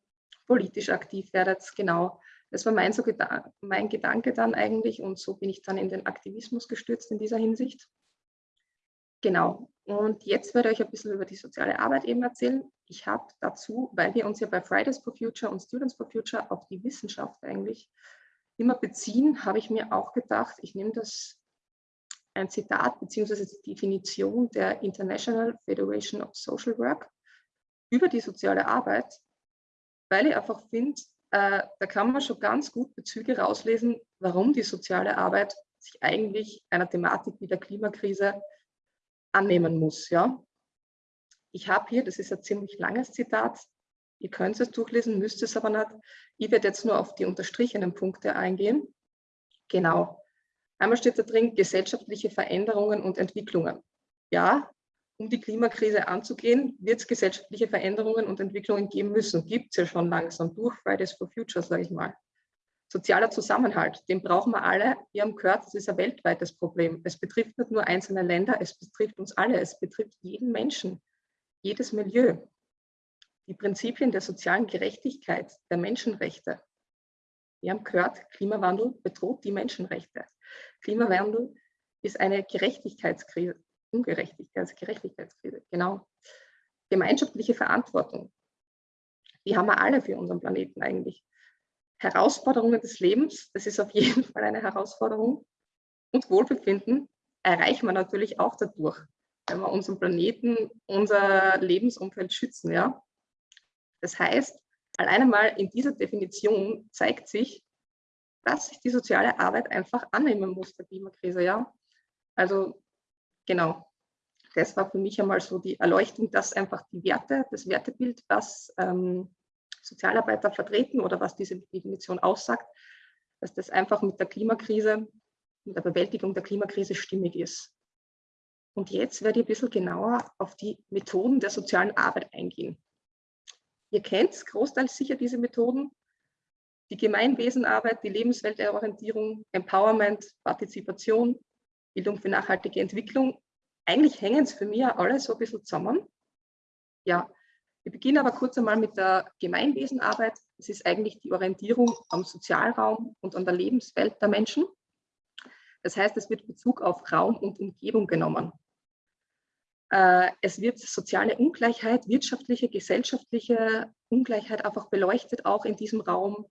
[SPEAKER 2] politisch aktiv werdet, genau. Das war mein, so Geda mein Gedanke dann eigentlich und so bin ich dann in den Aktivismus gestürzt in dieser Hinsicht. Genau. Und jetzt werde ich euch ein bisschen über die soziale Arbeit eben erzählen. Ich habe dazu, weil wir uns ja bei Fridays for Future und Students for Future auf die Wissenschaft eigentlich immer beziehen, habe ich mir auch gedacht, ich nehme das ein Zitat bzw. die Definition der International Federation of Social Work über die soziale Arbeit, weil ich einfach finde, äh, da kann man schon ganz gut Bezüge rauslesen, warum die soziale Arbeit sich eigentlich einer Thematik wie der Klimakrise annehmen muss. Ja? Ich habe hier, das ist ein ziemlich langes Zitat, Ihr könnt es durchlesen, müsst es aber nicht. Ich werde jetzt nur auf die unterstrichenen Punkte eingehen. Genau. Einmal steht da drin, gesellschaftliche Veränderungen und Entwicklungen. Ja, um die Klimakrise anzugehen, wird es gesellschaftliche Veränderungen und Entwicklungen geben müssen. Gibt es ja schon langsam durch Fridays for Future, sage ich mal. Sozialer Zusammenhalt, den brauchen wir alle. Wir haben gehört, das ist ein weltweites Problem. Es betrifft nicht nur einzelne Länder, es betrifft uns alle. Es betrifft jeden Menschen, jedes Milieu die Prinzipien der sozialen Gerechtigkeit, der Menschenrechte. Wir haben gehört, Klimawandel bedroht die Menschenrechte. Klimawandel ist eine Gerechtigkeitskrise, Ungerechtigkeit, Gerechtigkeitskrise, genau. Gemeinschaftliche Verantwortung, die haben wir alle für unseren Planeten eigentlich. Herausforderungen des Lebens, das ist auf jeden *laughs* Fall eine Herausforderung. Und Wohlbefinden erreichen wir natürlich auch dadurch, wenn wir unseren Planeten, unser Lebensumfeld schützen. Ja? Das heißt, alleine mal in dieser Definition zeigt sich, dass sich die soziale Arbeit einfach annehmen muss der Klimakrise. Ja? Also genau, das war für mich einmal so die Erleuchtung, dass einfach die Werte, das Wertebild, was ähm, Sozialarbeiter vertreten oder was diese Definition aussagt, dass das einfach mit der Klimakrise, mit der Bewältigung der Klimakrise stimmig ist. Und jetzt werde ich ein bisschen genauer auf die Methoden der sozialen Arbeit eingehen. Ihr kennt großteils sicher diese Methoden. Die Gemeinwesenarbeit, die Lebensweltorientierung, Empowerment, Partizipation, Bildung für nachhaltige Entwicklung. Eigentlich hängen es für mich alle so ein bisschen zusammen. Ja, wir beginnen aber kurz einmal mit der Gemeinwesenarbeit. Das ist eigentlich die Orientierung am Sozialraum und an der Lebenswelt der Menschen. Das heißt, es wird Bezug auf Raum und Umgebung genommen. Äh, es wird soziale Ungleichheit, wirtschaftliche, gesellschaftliche Ungleichheit einfach beleuchtet, auch in diesem Raum.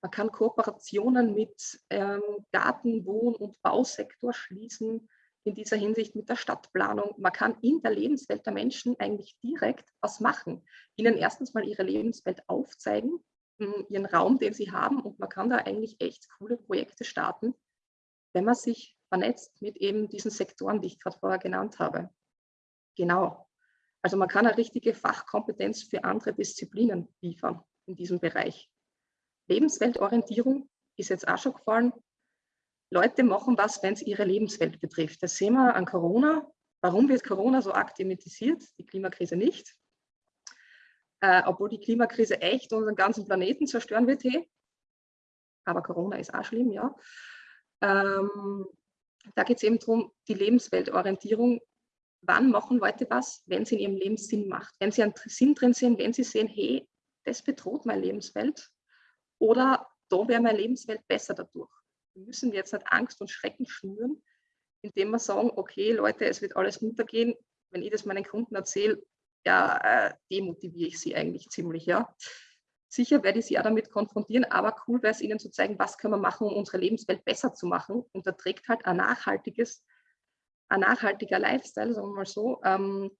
[SPEAKER 2] Man kann Kooperationen mit ähm, Garten-, Wohn- und Bausektor schließen, in dieser Hinsicht mit der Stadtplanung. Man kann in der Lebenswelt der Menschen eigentlich direkt was machen. Ihnen erstens mal ihre Lebenswelt aufzeigen, hm, ihren Raum, den sie haben. Und man kann da eigentlich echt coole Projekte starten, wenn man sich vernetzt mit eben diesen Sektoren, die ich gerade vorher genannt habe. Genau. Also man kann eine richtige Fachkompetenz für andere Disziplinen liefern in diesem Bereich. Lebensweltorientierung ist jetzt auch schon gefallen. Leute machen was, wenn es ihre Lebenswelt betrifft. Das sehen wir an Corona. Warum wird Corona so arg die Klimakrise nicht? Äh, obwohl die Klimakrise echt unseren ganzen Planeten zerstören wird. Hey. Aber Corona ist auch schlimm, ja. Ähm, da geht es eben darum, die Lebensweltorientierung. Wann machen Leute was, wenn sie in ihrem Leben Sinn macht? Wenn sie einen Sinn drin sehen, wenn sie sehen, hey, das bedroht meine Lebenswelt oder da wäre meine Lebenswelt besser dadurch. Wir müssen jetzt nicht Angst und Schrecken schnüren, indem wir sagen, okay, Leute, es wird alles runtergehen. Wenn ich das meinen Kunden erzähle, ja, äh, demotiviere ich sie eigentlich ziemlich, ja. Sicher werde ich sie auch damit konfrontieren, aber cool wäre es ihnen zu zeigen, was können wir machen, um unsere Lebenswelt besser zu machen. Und da trägt halt ein nachhaltiges, ein nachhaltiger Lifestyle, sagen wir mal so, ähm,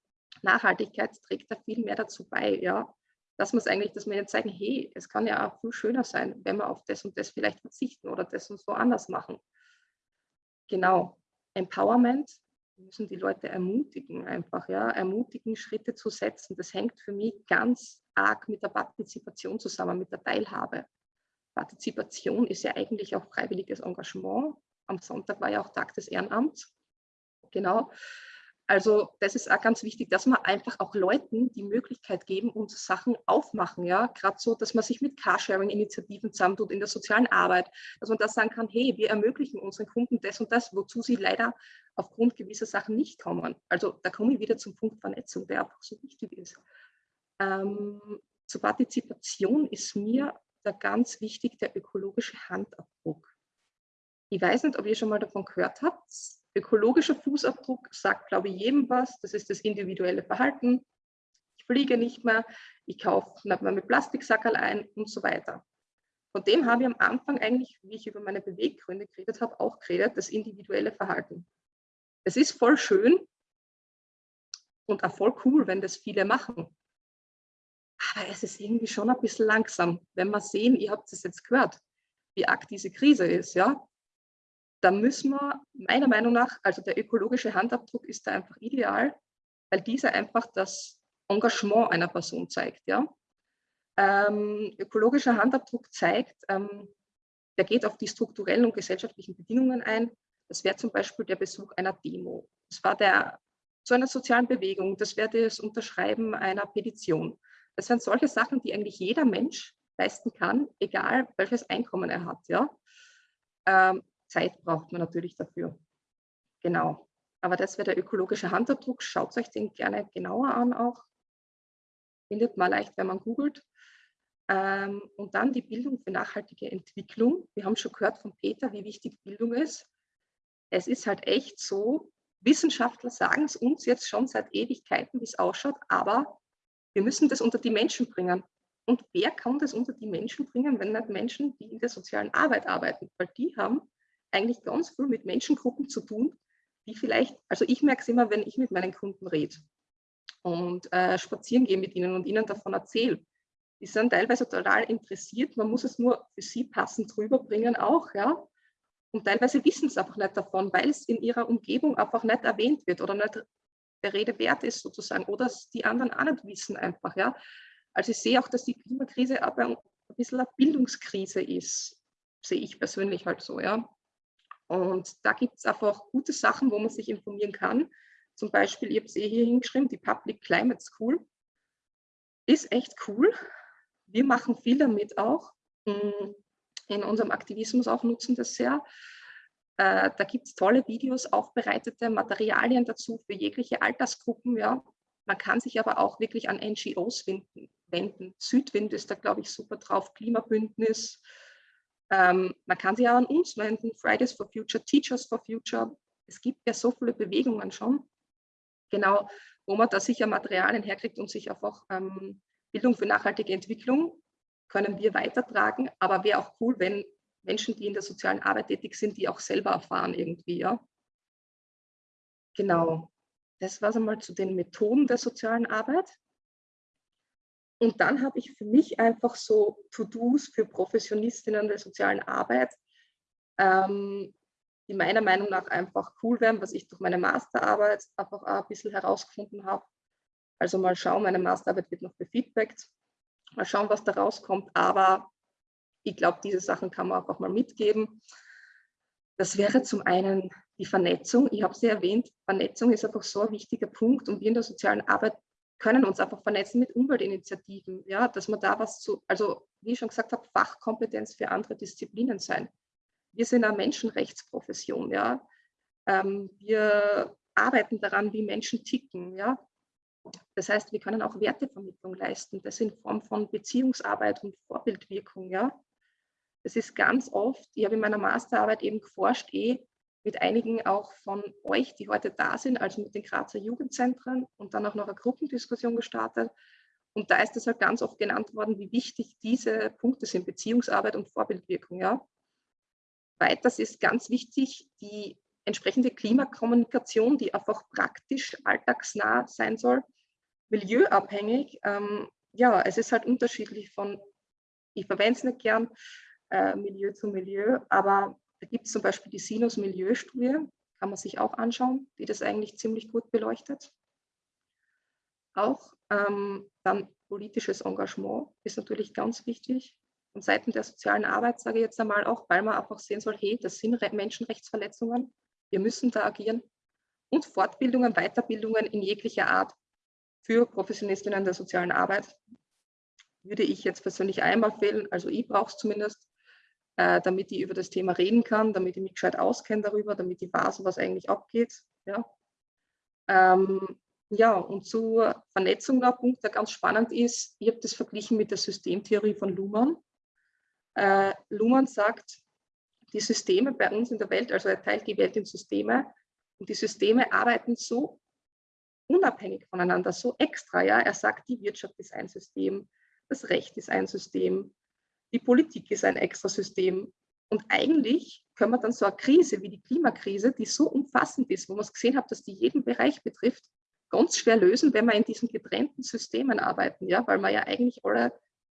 [SPEAKER 2] Nachhaltigkeit trägt da viel mehr dazu bei, ja. Dass man es eigentlich, dass wir ihnen zeigen, hey, es kann ja auch viel schöner sein, wenn wir auf das und das vielleicht verzichten oder das und so anders machen. Genau. Empowerment, wir müssen die Leute ermutigen, einfach, ja, ermutigen, Schritte zu setzen. Das hängt für mich ganz arg mit der Partizipation zusammen, mit der Teilhabe. Partizipation ist ja eigentlich auch freiwilliges Engagement. Am Sonntag war ja auch Tag des Ehrenamts. Genau. Also das ist auch ganz wichtig, dass man einfach auch Leuten die Möglichkeit geben und Sachen aufmachen. Ja, gerade so, dass man sich mit Carsharing-Initiativen zusammentut in der sozialen Arbeit, dass man da sagen kann, hey, wir ermöglichen unseren Kunden das und das, wozu sie leider aufgrund gewisser Sachen nicht kommen. Also da komme ich wieder zum Punkt Vernetzung, der einfach so wichtig ist. Ähm, zur Partizipation ist mir da ganz wichtig der ökologische Handabdruck. Ich weiß nicht, ob ihr schon mal davon gehört habt. Ökologischer Fußabdruck sagt, glaube ich, jedem was. Das ist das individuelle Verhalten. Ich fliege nicht mehr, ich kaufe nicht mehr mit Plastiksackerl ein und so weiter. Von dem habe ich am Anfang eigentlich, wie ich über meine Beweggründe geredet habe, auch geredet, das individuelle Verhalten. Es ist voll schön und auch voll cool, wenn das viele machen. Aber es ist irgendwie schon ein bisschen langsam, wenn wir sehen, ihr habt es jetzt gehört, wie arg diese Krise ist, ja. Da müssen wir meiner Meinung nach, also der ökologische Handabdruck ist da einfach ideal, weil dieser einfach das Engagement einer Person zeigt, ja. Ähm, ökologischer Handabdruck zeigt, ähm, der geht auf die strukturellen und gesellschaftlichen Bedingungen ein. Das wäre zum Beispiel der Besuch einer Demo. Das war der zu einer sozialen Bewegung. Das wäre das Unterschreiben einer Petition. Das sind solche Sachen, die eigentlich jeder Mensch leisten kann, egal welches Einkommen er hat. Ja? Ähm, Zeit braucht man natürlich dafür. Genau. Aber das wäre der ökologische Handabdruck. Schaut euch den gerne genauer an auch. Findet man leicht, wenn man googelt. Ähm, und dann die Bildung für nachhaltige Entwicklung. Wir haben schon gehört von Peter, wie wichtig Bildung ist es ist halt echt so, Wissenschaftler sagen es uns jetzt schon seit Ewigkeiten, wie es ausschaut, aber wir müssen das unter die Menschen bringen. Und wer kann das unter die Menschen bringen, wenn nicht Menschen, die in der sozialen Arbeit arbeiten? Weil die haben eigentlich ganz viel mit Menschengruppen zu tun, die vielleicht, also ich merke es immer, wenn ich mit meinen Kunden rede und äh, spazieren gehe mit ihnen und ihnen davon erzähle. Die sind teilweise total interessiert, man muss es nur für sie passend rüberbringen auch, ja. Und teilweise wissen sie einfach nicht davon, weil es in ihrer Umgebung einfach nicht erwähnt wird oder nicht der Rede wert ist sozusagen oder die anderen auch nicht wissen einfach. Ja. Also ich sehe auch, dass die Klimakrise aber ein bisschen eine Bildungskrise ist, sehe ich persönlich halt so. Ja. Und da gibt es einfach gute Sachen, wo man sich informieren kann. Zum Beispiel, ich habe es eh hier hingeschrieben, die Public Climate School ist echt cool. Wir machen viel damit auch. Hm, in unserem Aktivismus auch nutzen das sehr. Äh, da gibt es tolle Videos, aufbereitete Materialien dazu für jegliche Altersgruppen. Ja. Man kann sich aber auch wirklich an NGOs wenden. Südwind ist da, glaube ich, super drauf, Klimabündnis. Ähm, man kann sich auch an uns wenden, Fridays for Future, Teachers for Future. Es gibt ja so viele Bewegungen schon, genau, wo man da sicher Materialien herkriegt und sich einfach ähm, Bildung für nachhaltige Entwicklung können wir weitertragen, aber wäre auch cool, wenn Menschen, die in der sozialen Arbeit tätig sind, die auch selber erfahren irgendwie. Ja? Genau, das war es einmal zu den Methoden der sozialen Arbeit. Und dann habe ich für mich einfach so To-Dos für Professionistinnen der sozialen Arbeit, ähm, die meiner Meinung nach einfach cool wären, was ich durch meine Masterarbeit einfach auch ein bisschen herausgefunden habe. Also mal schauen, meine Masterarbeit wird noch befeedbackt. Mal schauen, was da rauskommt. Aber ich glaube, diese Sachen kann man einfach mal mitgeben. Das wäre zum einen die Vernetzung. Ich habe sie erwähnt, Vernetzung ist einfach so ein wichtiger Punkt und wir in der sozialen Arbeit können uns einfach vernetzen mit Umweltinitiativen, ja, dass man da was zu, also wie ich schon gesagt habe, Fachkompetenz für andere Disziplinen sein. Wir sind eine Menschenrechtsprofession, ja. Ähm, wir arbeiten daran, wie Menschen ticken, ja. Das heißt, wir können auch Wertevermittlung leisten, das in Form von Beziehungsarbeit und Vorbildwirkung, ja. Das ist ganz oft, ich habe in meiner Masterarbeit eben geforscht, eh mit einigen auch von euch, die heute da sind, also mit den Grazer Jugendzentren und dann auch noch eine Gruppendiskussion gestartet. Und da ist es halt ganz oft genannt worden, wie wichtig diese Punkte sind, Beziehungsarbeit und Vorbildwirkung. Ja. Weiters ist ganz wichtig die entsprechende Klimakommunikation, die einfach praktisch alltagsnah sein soll, milieuabhängig. Ähm, ja, es ist halt unterschiedlich von, ich verwende es nicht gern, äh, Milieu zu Milieu, aber da gibt es zum Beispiel die Sinus-Milieu-Studie, kann man sich auch anschauen, die das eigentlich ziemlich gut beleuchtet. Auch ähm, dann politisches Engagement ist natürlich ganz wichtig. Von Seiten der sozialen Arbeit sage ich jetzt einmal auch, weil man einfach sehen soll, hey, das sind Menschenrechtsverletzungen, wir müssen da agieren. Und Fortbildungen, Weiterbildungen in jeglicher Art für Professionistinnen der sozialen Arbeit würde ich jetzt persönlich einmal fehlen, also ich brauche es zumindest, äh, damit ich über das Thema reden kann, damit ich mich gescheit auskenne darüber, damit ich weiß, was eigentlich abgeht. Ja, ähm, ja und zur Vernetzung noch ein Punkt, der ganz spannend ist, ich habe das verglichen mit der Systemtheorie von Luhmann. Äh, Luhmann sagt, die Systeme bei uns in der Welt, also er teilt die Welt in Systeme und die Systeme arbeiten so unabhängig voneinander, so extra. Ja? Er sagt, die Wirtschaft ist ein System, das Recht ist ein System, die Politik ist ein extra System. Und eigentlich können wir dann so eine Krise wie die Klimakrise, die so umfassend ist, wo man es gesehen hat, dass die jeden Bereich betrifft, ganz schwer lösen, wenn wir in diesen getrennten Systemen arbeiten, ja, weil wir ja eigentlich alle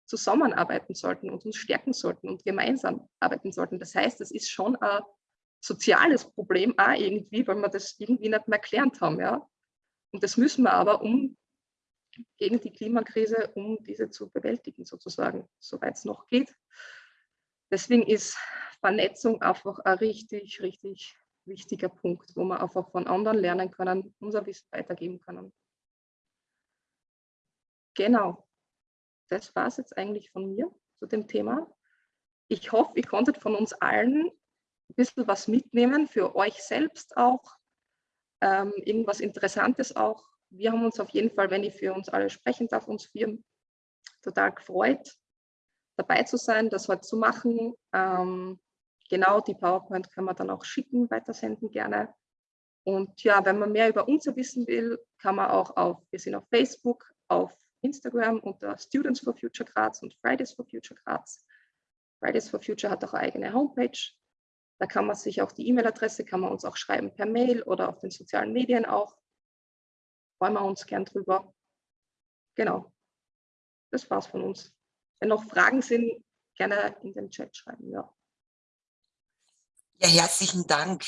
[SPEAKER 2] zusammenarbeiten sollten und uns stärken sollten und gemeinsam arbeiten sollten. Das heißt, das ist schon ein soziales Problem auch irgendwie, weil wir das irgendwie nicht mehr gelernt haben. Ja. Und das müssen wir aber, um gegen die Klimakrise, um diese zu bewältigen, sozusagen, soweit es noch geht. Deswegen ist Vernetzung einfach ein richtig, richtig wichtiger Punkt, wo wir einfach von anderen lernen können, unser Wissen weitergeben können. Genau, das war es jetzt eigentlich von mir zu dem Thema. Ich hoffe, ihr konntet von uns allen ein bisschen was mitnehmen, für euch selbst auch, ähm, irgendwas Interessantes auch wir haben uns auf jeden Fall, wenn ich für uns alle sprechen darf, uns vier total gefreut, dabei zu sein, das heute zu machen. Ähm, genau, die PowerPoint können wir dann auch schicken, weitersenden gerne. Und ja, wenn man mehr über uns wissen will, kann man auch auf, wir sind auf Facebook, auf Instagram unter Students for Future Graz und Fridays for Future Graz. Fridays for Future hat auch eine eigene Homepage. Da kann man sich auch die E-Mail-Adresse, kann man uns auch schreiben per Mail oder auf den sozialen Medien auch freuen wir uns gern drüber. Genau, das war's von uns. Wenn noch Fragen sind, gerne in den Chat schreiben. Ja,
[SPEAKER 1] ja herzlichen Dank.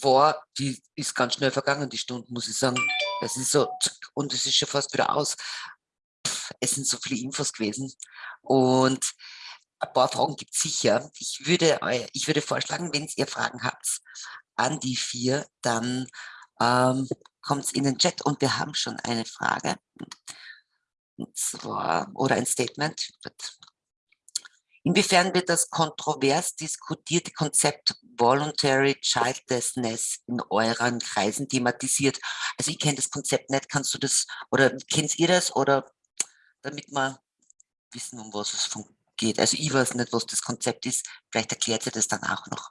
[SPEAKER 1] Boah, die ist ganz schnell vergangen, die Stunde, muss ich sagen. Das ist so, und es ist schon fast wieder aus. Es sind so viele Infos gewesen. Und ein paar Fragen gibt es sicher. Ich würde, ich würde vorschlagen, wenn ihr Fragen habt an die vier, dann ähm, kommt in den Chat und wir haben schon eine Frage. Und zwar, oder ein Statement. Inwiefern wird das kontrovers diskutierte Konzept Voluntary Childlessness in euren Kreisen thematisiert? Also ich kenne das Konzept nicht, kannst du das, oder kennt ihr das, oder damit wir wissen, um was es geht. Also ich weiß nicht, was das Konzept ist, vielleicht erklärt ihr das dann auch noch.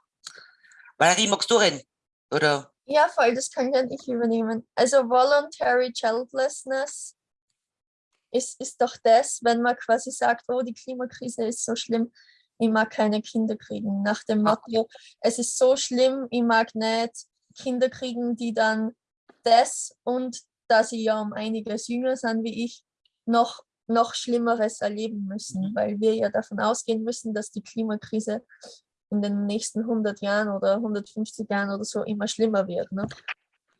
[SPEAKER 1] Valerie, magst du reden? Oder?
[SPEAKER 6] Ja, voll, das kann ja ich übernehmen. Also Voluntary Childlessness ist, ist doch das, wenn man quasi sagt, oh, die Klimakrise ist so schlimm, ich mag keine Kinder kriegen. Nach dem ah. Motto, es ist so schlimm, ich mag nicht Kinder kriegen, die dann das und da sie ja um einiges jünger sind wie ich, noch, noch Schlimmeres erleben müssen, mhm. weil wir ja davon ausgehen müssen, dass die Klimakrise in den nächsten 100 Jahren oder 150 Jahren oder so immer schlimmer wird. Ne?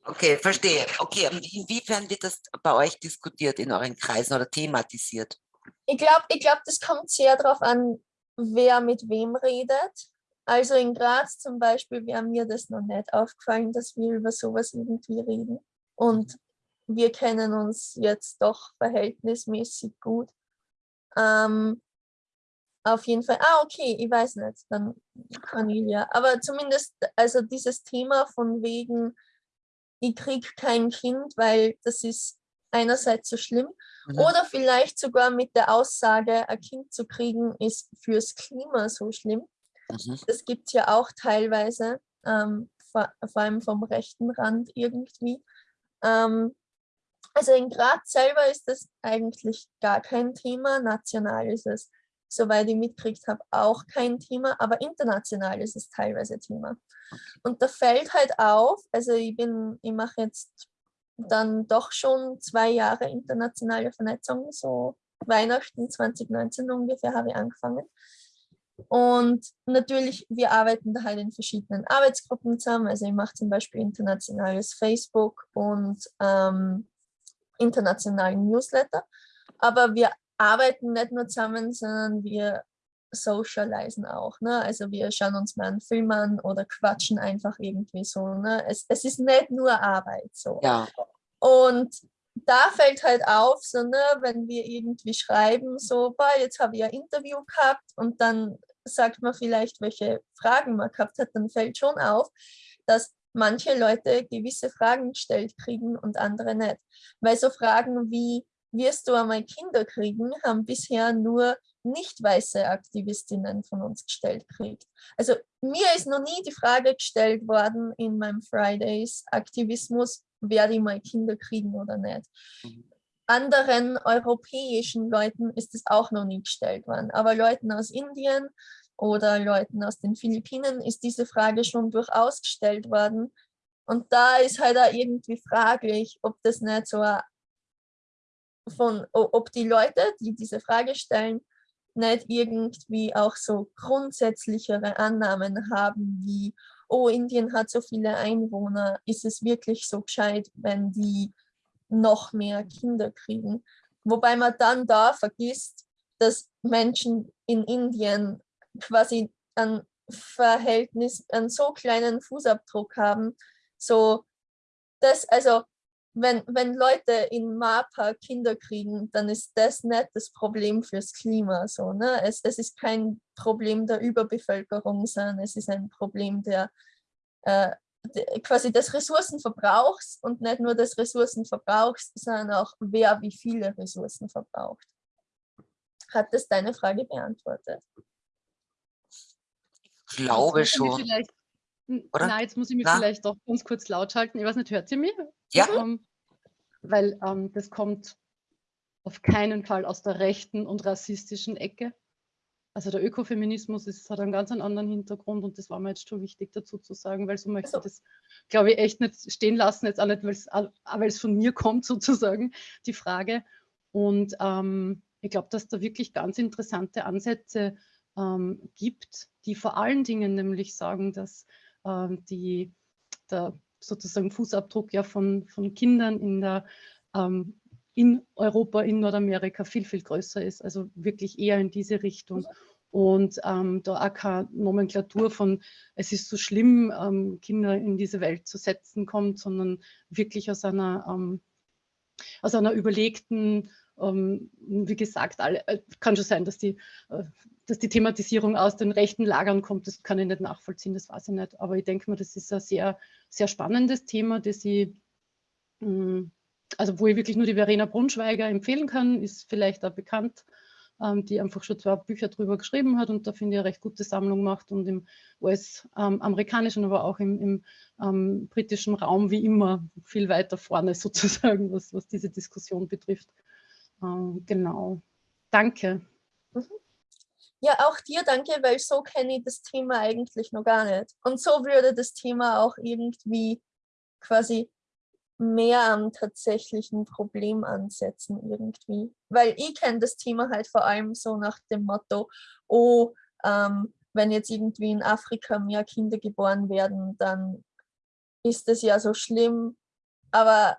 [SPEAKER 1] Okay, verstehe. Okay, inwiefern wird das bei euch diskutiert in euren Kreisen oder thematisiert?
[SPEAKER 6] Ich glaube, ich glaub, das kommt sehr darauf an, wer mit wem redet. Also in Graz zum Beispiel wäre mir das noch nicht aufgefallen, dass wir über sowas irgendwie reden. Und wir kennen uns jetzt doch verhältnismäßig gut. Ähm, auf jeden Fall, ah okay, ich weiß nicht, dann Cornelia. Aber zumindest, also dieses Thema von wegen, ich kriege kein Kind, weil das ist einerseits so schlimm. Mhm. Oder vielleicht sogar mit der Aussage, ein Kind zu kriegen, ist fürs Klima so schlimm. Mhm. Das gibt es ja auch teilweise, ähm, vor, vor, allem vom rechten Rand irgendwie. Ähm, also in Graz selber ist das eigentlich gar kein Thema, national ist es, soweit ich mitkriegt habe, auch kein Thema, aber international ist es teilweise Thema. Und da fällt halt auf, also ich bin, ich mache jetzt dann doch schon zwei Jahre internationale Vernetzung, so Weihnachten 2019 ungefähr habe ich angefangen. Und natürlich, wir arbeiten da halt in verschiedenen Arbeitsgruppen zusammen. Also ich mache zum Beispiel internationales Facebook und ähm, internationalen Newsletter. Aber wir arbeiten nicht nur zusammen, sondern wir socialisen auch. Ne? Also wir schauen uns mal einen Film an oder quatschen einfach irgendwie so. Ne? Es, es ist nicht nur Arbeit so.
[SPEAKER 1] Ja.
[SPEAKER 6] Und da fällt halt auf, so, ne, wenn wir irgendwie schreiben, so, boah, jetzt habe ich ein Interview gehabt und dann sagt man vielleicht, welche Fragen man gehabt hat, dann fällt schon auf, dass manche Leute gewisse Fragen gestellt kriegen und andere nicht. Weil so Fragen wie, wirst du einmal Kinder kriegen, haben bisher nur nicht weiße Aktivistinnen von uns gestellt kriegt. Also mir ist noch nie die Frage gestellt worden in meinem Fridays Aktivismus, werde ich mal Kinder kriegen oder nicht. Mhm. Anderen europäischen Leuten ist es auch noch nie gestellt worden, aber Leuten aus Indien oder Leuten aus den Philippinen ist diese Frage schon durchaus gestellt worden. Und da ist halt auch irgendwie fraglich, ob das nicht so von, ob die Leute, die diese Frage stellen, nicht irgendwie auch so grundsätzlichere Annahmen haben, wie, oh, Indien hat so viele Einwohner, ist es wirklich so gescheit, wenn die noch mehr Kinder kriegen? Wobei man dann da vergisst, dass Menschen in Indien quasi ein Verhältnis, einen so kleinen Fußabdruck haben, so das, also wenn, wenn Leute in Mapa Kinder kriegen, dann ist das nicht das Problem fürs Klima. So, ne? es, es ist kein Problem der Überbevölkerung, sondern es ist ein Problem der, äh, der, quasi des Ressourcenverbrauchs und nicht nur des Ressourcenverbrauchs, sondern auch wer wie viele Ressourcen verbraucht. Hat das deine Frage beantwortet?
[SPEAKER 1] Ich glaube schon.
[SPEAKER 7] Oder? Nein, jetzt muss ich mich Na? vielleicht doch ganz kurz laut schalten. Ich weiß nicht, hört ihr mich?
[SPEAKER 1] Ja.
[SPEAKER 7] Ähm, weil ähm, das kommt auf keinen Fall aus der rechten und rassistischen Ecke. Also der Ökofeminismus ist, hat einen ganz anderen Hintergrund und das war mir jetzt schon wichtig dazu zu sagen, weil so möchte also. ich das, glaube ich, echt nicht stehen lassen, jetzt auch nicht, weil es von mir kommt *laughs* sozusagen, die Frage. Und ähm, ich glaube, dass da wirklich ganz interessante Ansätze ähm, gibt, die vor allen Dingen nämlich sagen, dass die, der sozusagen Fußabdruck ja von, von Kindern in, der, ähm, in Europa, in Nordamerika viel, viel größer ist. Also wirklich eher in diese Richtung. Und ähm, da auch keine Nomenklatur von, es ist so schlimm, ähm, Kinder in diese Welt zu setzen kommt, sondern wirklich aus einer, ähm, aus einer überlegten, ähm, wie gesagt, alle, äh, kann schon sein, dass die äh, dass die Thematisierung aus den rechten Lagern kommt, das kann ich nicht nachvollziehen, das weiß ich nicht. Aber ich denke mal, das ist ein sehr, sehr spannendes Thema, das ich, mm, also wo ich wirklich nur die Verena Brunschweiger empfehlen kann, ist vielleicht auch bekannt, ähm, die einfach schon zwei Bücher drüber geschrieben hat und da finde ich eine recht gute Sammlung macht und im US-amerikanischen, aber auch im, im ähm, britischen Raum wie immer viel weiter vorne *laughs* sozusagen, was, was diese Diskussion betrifft. Ähm, genau. Danke. Mhm.
[SPEAKER 6] Ja, auch dir danke, weil so kenne ich das Thema eigentlich noch gar nicht. Und so würde das Thema auch irgendwie quasi mehr am tatsächlichen Problem ansetzen irgendwie. Weil ich kenne das Thema halt vor allem so nach dem Motto, oh, ähm, wenn jetzt irgendwie in Afrika mehr Kinder geboren werden, dann ist das ja so schlimm. Aber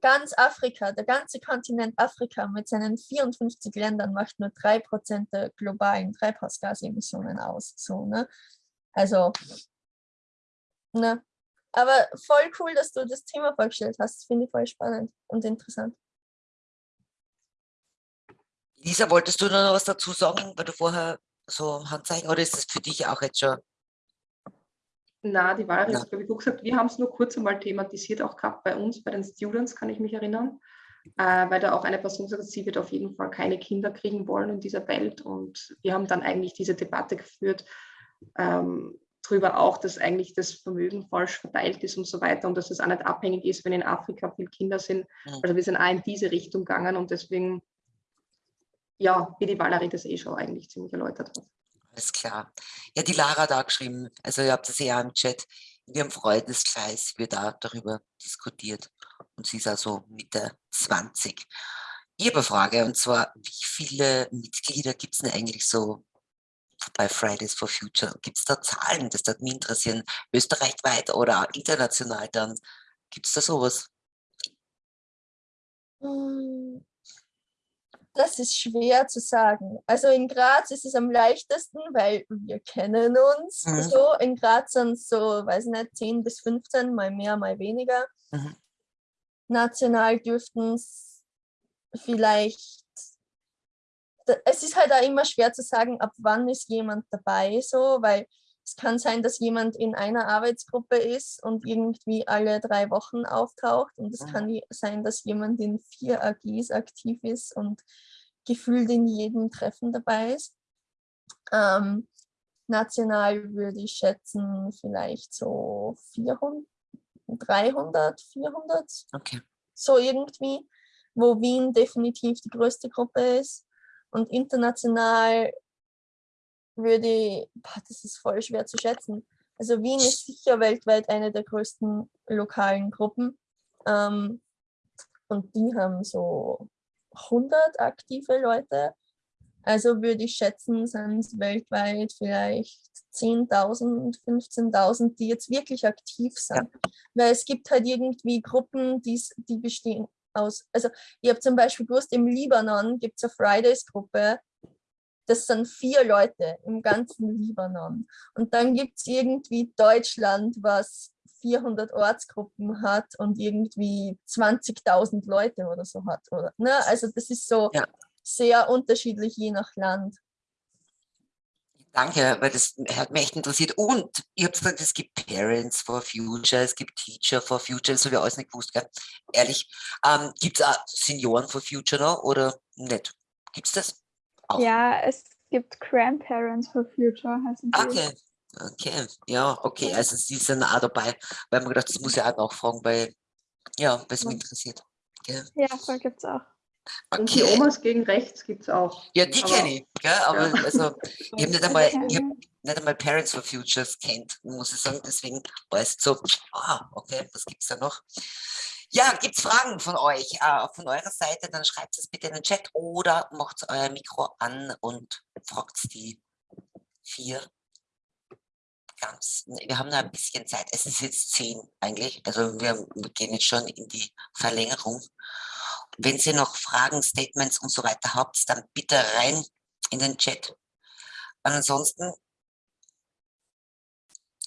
[SPEAKER 6] ganz Afrika, der ganze Kontinent Afrika mit seinen 54 Ländern macht nur 3% der globalen Treibhausgasemissionen aus. So, ne? Also, ne. Aber voll cool, dass du das Thema vorgestellt hast. Finde ich voll spannend und interessant.
[SPEAKER 1] Lisa, wolltest du noch was dazu sagen, weil du vorher so Handzeichen, oder ist das für dich auch jetzt schon?
[SPEAKER 2] Na, die Wahl
[SPEAKER 1] Ja.
[SPEAKER 2] ist, glaube ich, gut gesagt. Wir haben es nur kurz einmal thematisiert, auch gehabt bei uns, bei den Students, kann ich mich erinnern. Äh, weil da auch eine Person hat, sie wird auf jeden Fall keine Kinder kriegen wollen in dieser Welt. Und wir haben dann eigentlich diese Debatte geführt, ähm, darüber auch, dass eigentlich das Vermögen falsch verteilt ist und so weiter und dass es auch nicht abhängig ist, wenn in Afrika viele Kinder sind.
[SPEAKER 1] Mhm.
[SPEAKER 2] Also wir sind auch in diese Richtung gegangen und deswegen, ja, wie die Valerie das eh schon eigentlich ziemlich erläutert hat.
[SPEAKER 1] Alles klar. Ja, die Lara hat auch geschrieben, also ihr habt das ja im Chat, in ihrem Freundeskreis wird da darüber diskutiert und sie ist also Mitte 20. Ich habe eine Frage und zwar, wie viele Mitglieder gibt es denn eigentlich so bei Fridays for Future? Gibt es da Zahlen? Das würde mich interessieren, österreichweit oder international dann? Gibt es da sowas?
[SPEAKER 6] Hm, Das ist schwer zu sagen. Also in Graz ist es am leichtesten, weil wir kennen uns.
[SPEAKER 1] Mhm.
[SPEAKER 6] So in Graz sind es so, weiß nicht, 10 bis 15, mal mehr, mal weniger.
[SPEAKER 1] Mhm.
[SPEAKER 6] National dürften es vielleicht. Es ist halt auch immer schwer zu sagen, ab wann ist jemand dabei, so, weil es kann sein, dass jemand in einer Arbeitsgruppe ist und irgendwie alle drei Wochen auftaucht. Und es
[SPEAKER 1] Mhm.
[SPEAKER 6] kann sein, dass jemand in vier AGs aktiv ist und gefühlt in jedem Treffen dabei ist. Ähm, national würde ich schätzen, vielleicht so 400, 300, 400,
[SPEAKER 1] Okay.
[SPEAKER 6] so irgendwie, wo Wien definitiv die größte Gruppe ist. Und international würde ich, boah, das ist voll schwer zu schätzen. Also Wien ist sicher weltweit eine der größten lokalen Gruppen. Ähm, und die haben so 100 aktive Leute. Also würde ich schätzen, sind es weltweit vielleicht 10.000, 15.000, die jetzt wirklich aktiv sind. Weil es gibt halt irgendwie Gruppen, die's- die bestehen aus, also ich habe zum Beispiel gewusst, im Libanon gibt es eine Fridays-Gruppe, das sind vier Leute im ganzen Libanon. Und dann gibt es irgendwie Deutschland, was 400 Ortsgruppen hat und irgendwie 20.000 Leute oder so hat. Oder, ne? Also das ist so
[SPEAKER 1] Ja.
[SPEAKER 6] sehr unterschiedlich je nach Land.
[SPEAKER 1] Danke, weil das hat mich echt interessiert. Und ich habe gesagt, es gibt Parents for Future, es gibt Teacher for Future, das habe ich alles nicht gewusst, gell? ehrlich. Ähm, gibt es auch Senioren for Future noch oder nicht? Gibt es das? Auch.
[SPEAKER 5] Ja, es gibt Grandparents for Future, heißen die.
[SPEAKER 1] Okay, okay, ja, okay, also sie sind auch dabei, weil man gedacht, das muss ja auch nachfragen, weil, ja, weil es mich interessiert. Gell?
[SPEAKER 5] Ja, voll gibt's auch.
[SPEAKER 2] Und die
[SPEAKER 1] Okay,
[SPEAKER 2] Omas gegen rechts gibt es auch.
[SPEAKER 1] ja, die kenne ich, gell? aber
[SPEAKER 2] Ja.
[SPEAKER 1] also, ich habe nicht einmal, *laughs* ich hab nicht einmal Parents for Futures kennt, muss ich sagen, deswegen war es so, ah, okay, was gibt es da noch? Ja, gibt es Fragen von euch, äh, von eurer Seite, dann schreibt es bitte in den Chat oder macht euer Mikro an und fragt die vier ganz, wir haben noch ein bisschen Zeit. Es ist jetzt zehn eigentlich, also wir, wir gehen jetzt schon in die Verlängerung. Wenn ihr noch Fragen, Statements und so weiter habt, dann bitte rein in den Chat. Ansonsten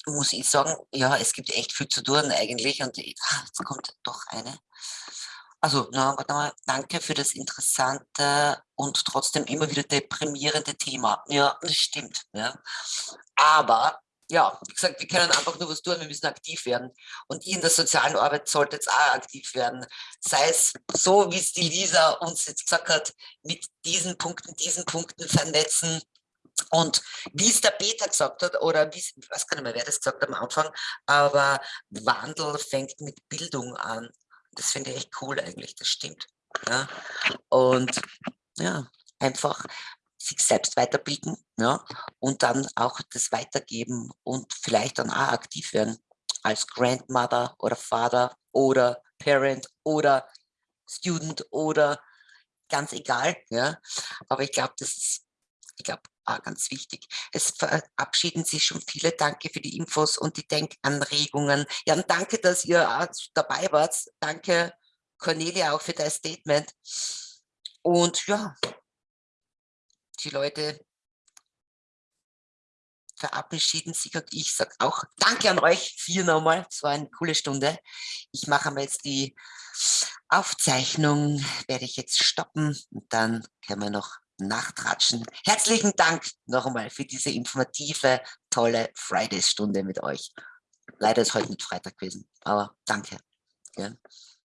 [SPEAKER 1] muss ich sagen, ja, es gibt echt viel zu tun eigentlich und ah, jetzt kommt doch eine. Also, na, warte mal, danke für das interessante und trotzdem immer wieder deprimierende Thema. Ja, das stimmt. Ja. Aber, ja, wie gesagt, wir können einfach nur was tun, wir müssen aktiv werden. Und ihr in der sozialen Arbeit solltet auch aktiv werden. Sei es so, wie es die Lisa uns jetzt gesagt hat, mit diesen Punkten, diesen Punkten vernetzen. Und wie es der Peter gesagt hat, oder wie ich weiß gar nicht mehr, wer das gesagt hat am Anfang, aber Wandel fängt mit Bildung an. Das finde ich echt cool eigentlich, das stimmt. Ja. Und ja, einfach sich selbst weiterbilden ja, und dann auch das weitergeben und vielleicht dann auch aktiv werden als Grandmother oder Vater oder Parent oder Student oder ganz egal. Ja. Aber ich glaube, das ist, ich glaube, auch ganz wichtig. Es verabschieden sich schon viele. Danke für die Infos und die Denkanregungen. Ja, und danke, dass ihr auch dabei wart. Danke, Cornelia, auch für dein Statement. Und ja, die Leute verabschieden sich und ich sage auch Danke an euch vier nochmal. Es war eine coole Stunde. Ich mache mal jetzt die Aufzeichnung, werde ich jetzt stoppen und dann können wir noch nachtratschen. Herzlichen Dank noch einmal für diese informative, tolle Fridays-Stunde mit euch. Leider ist heute nicht Freitag gewesen, aber danke. Ja.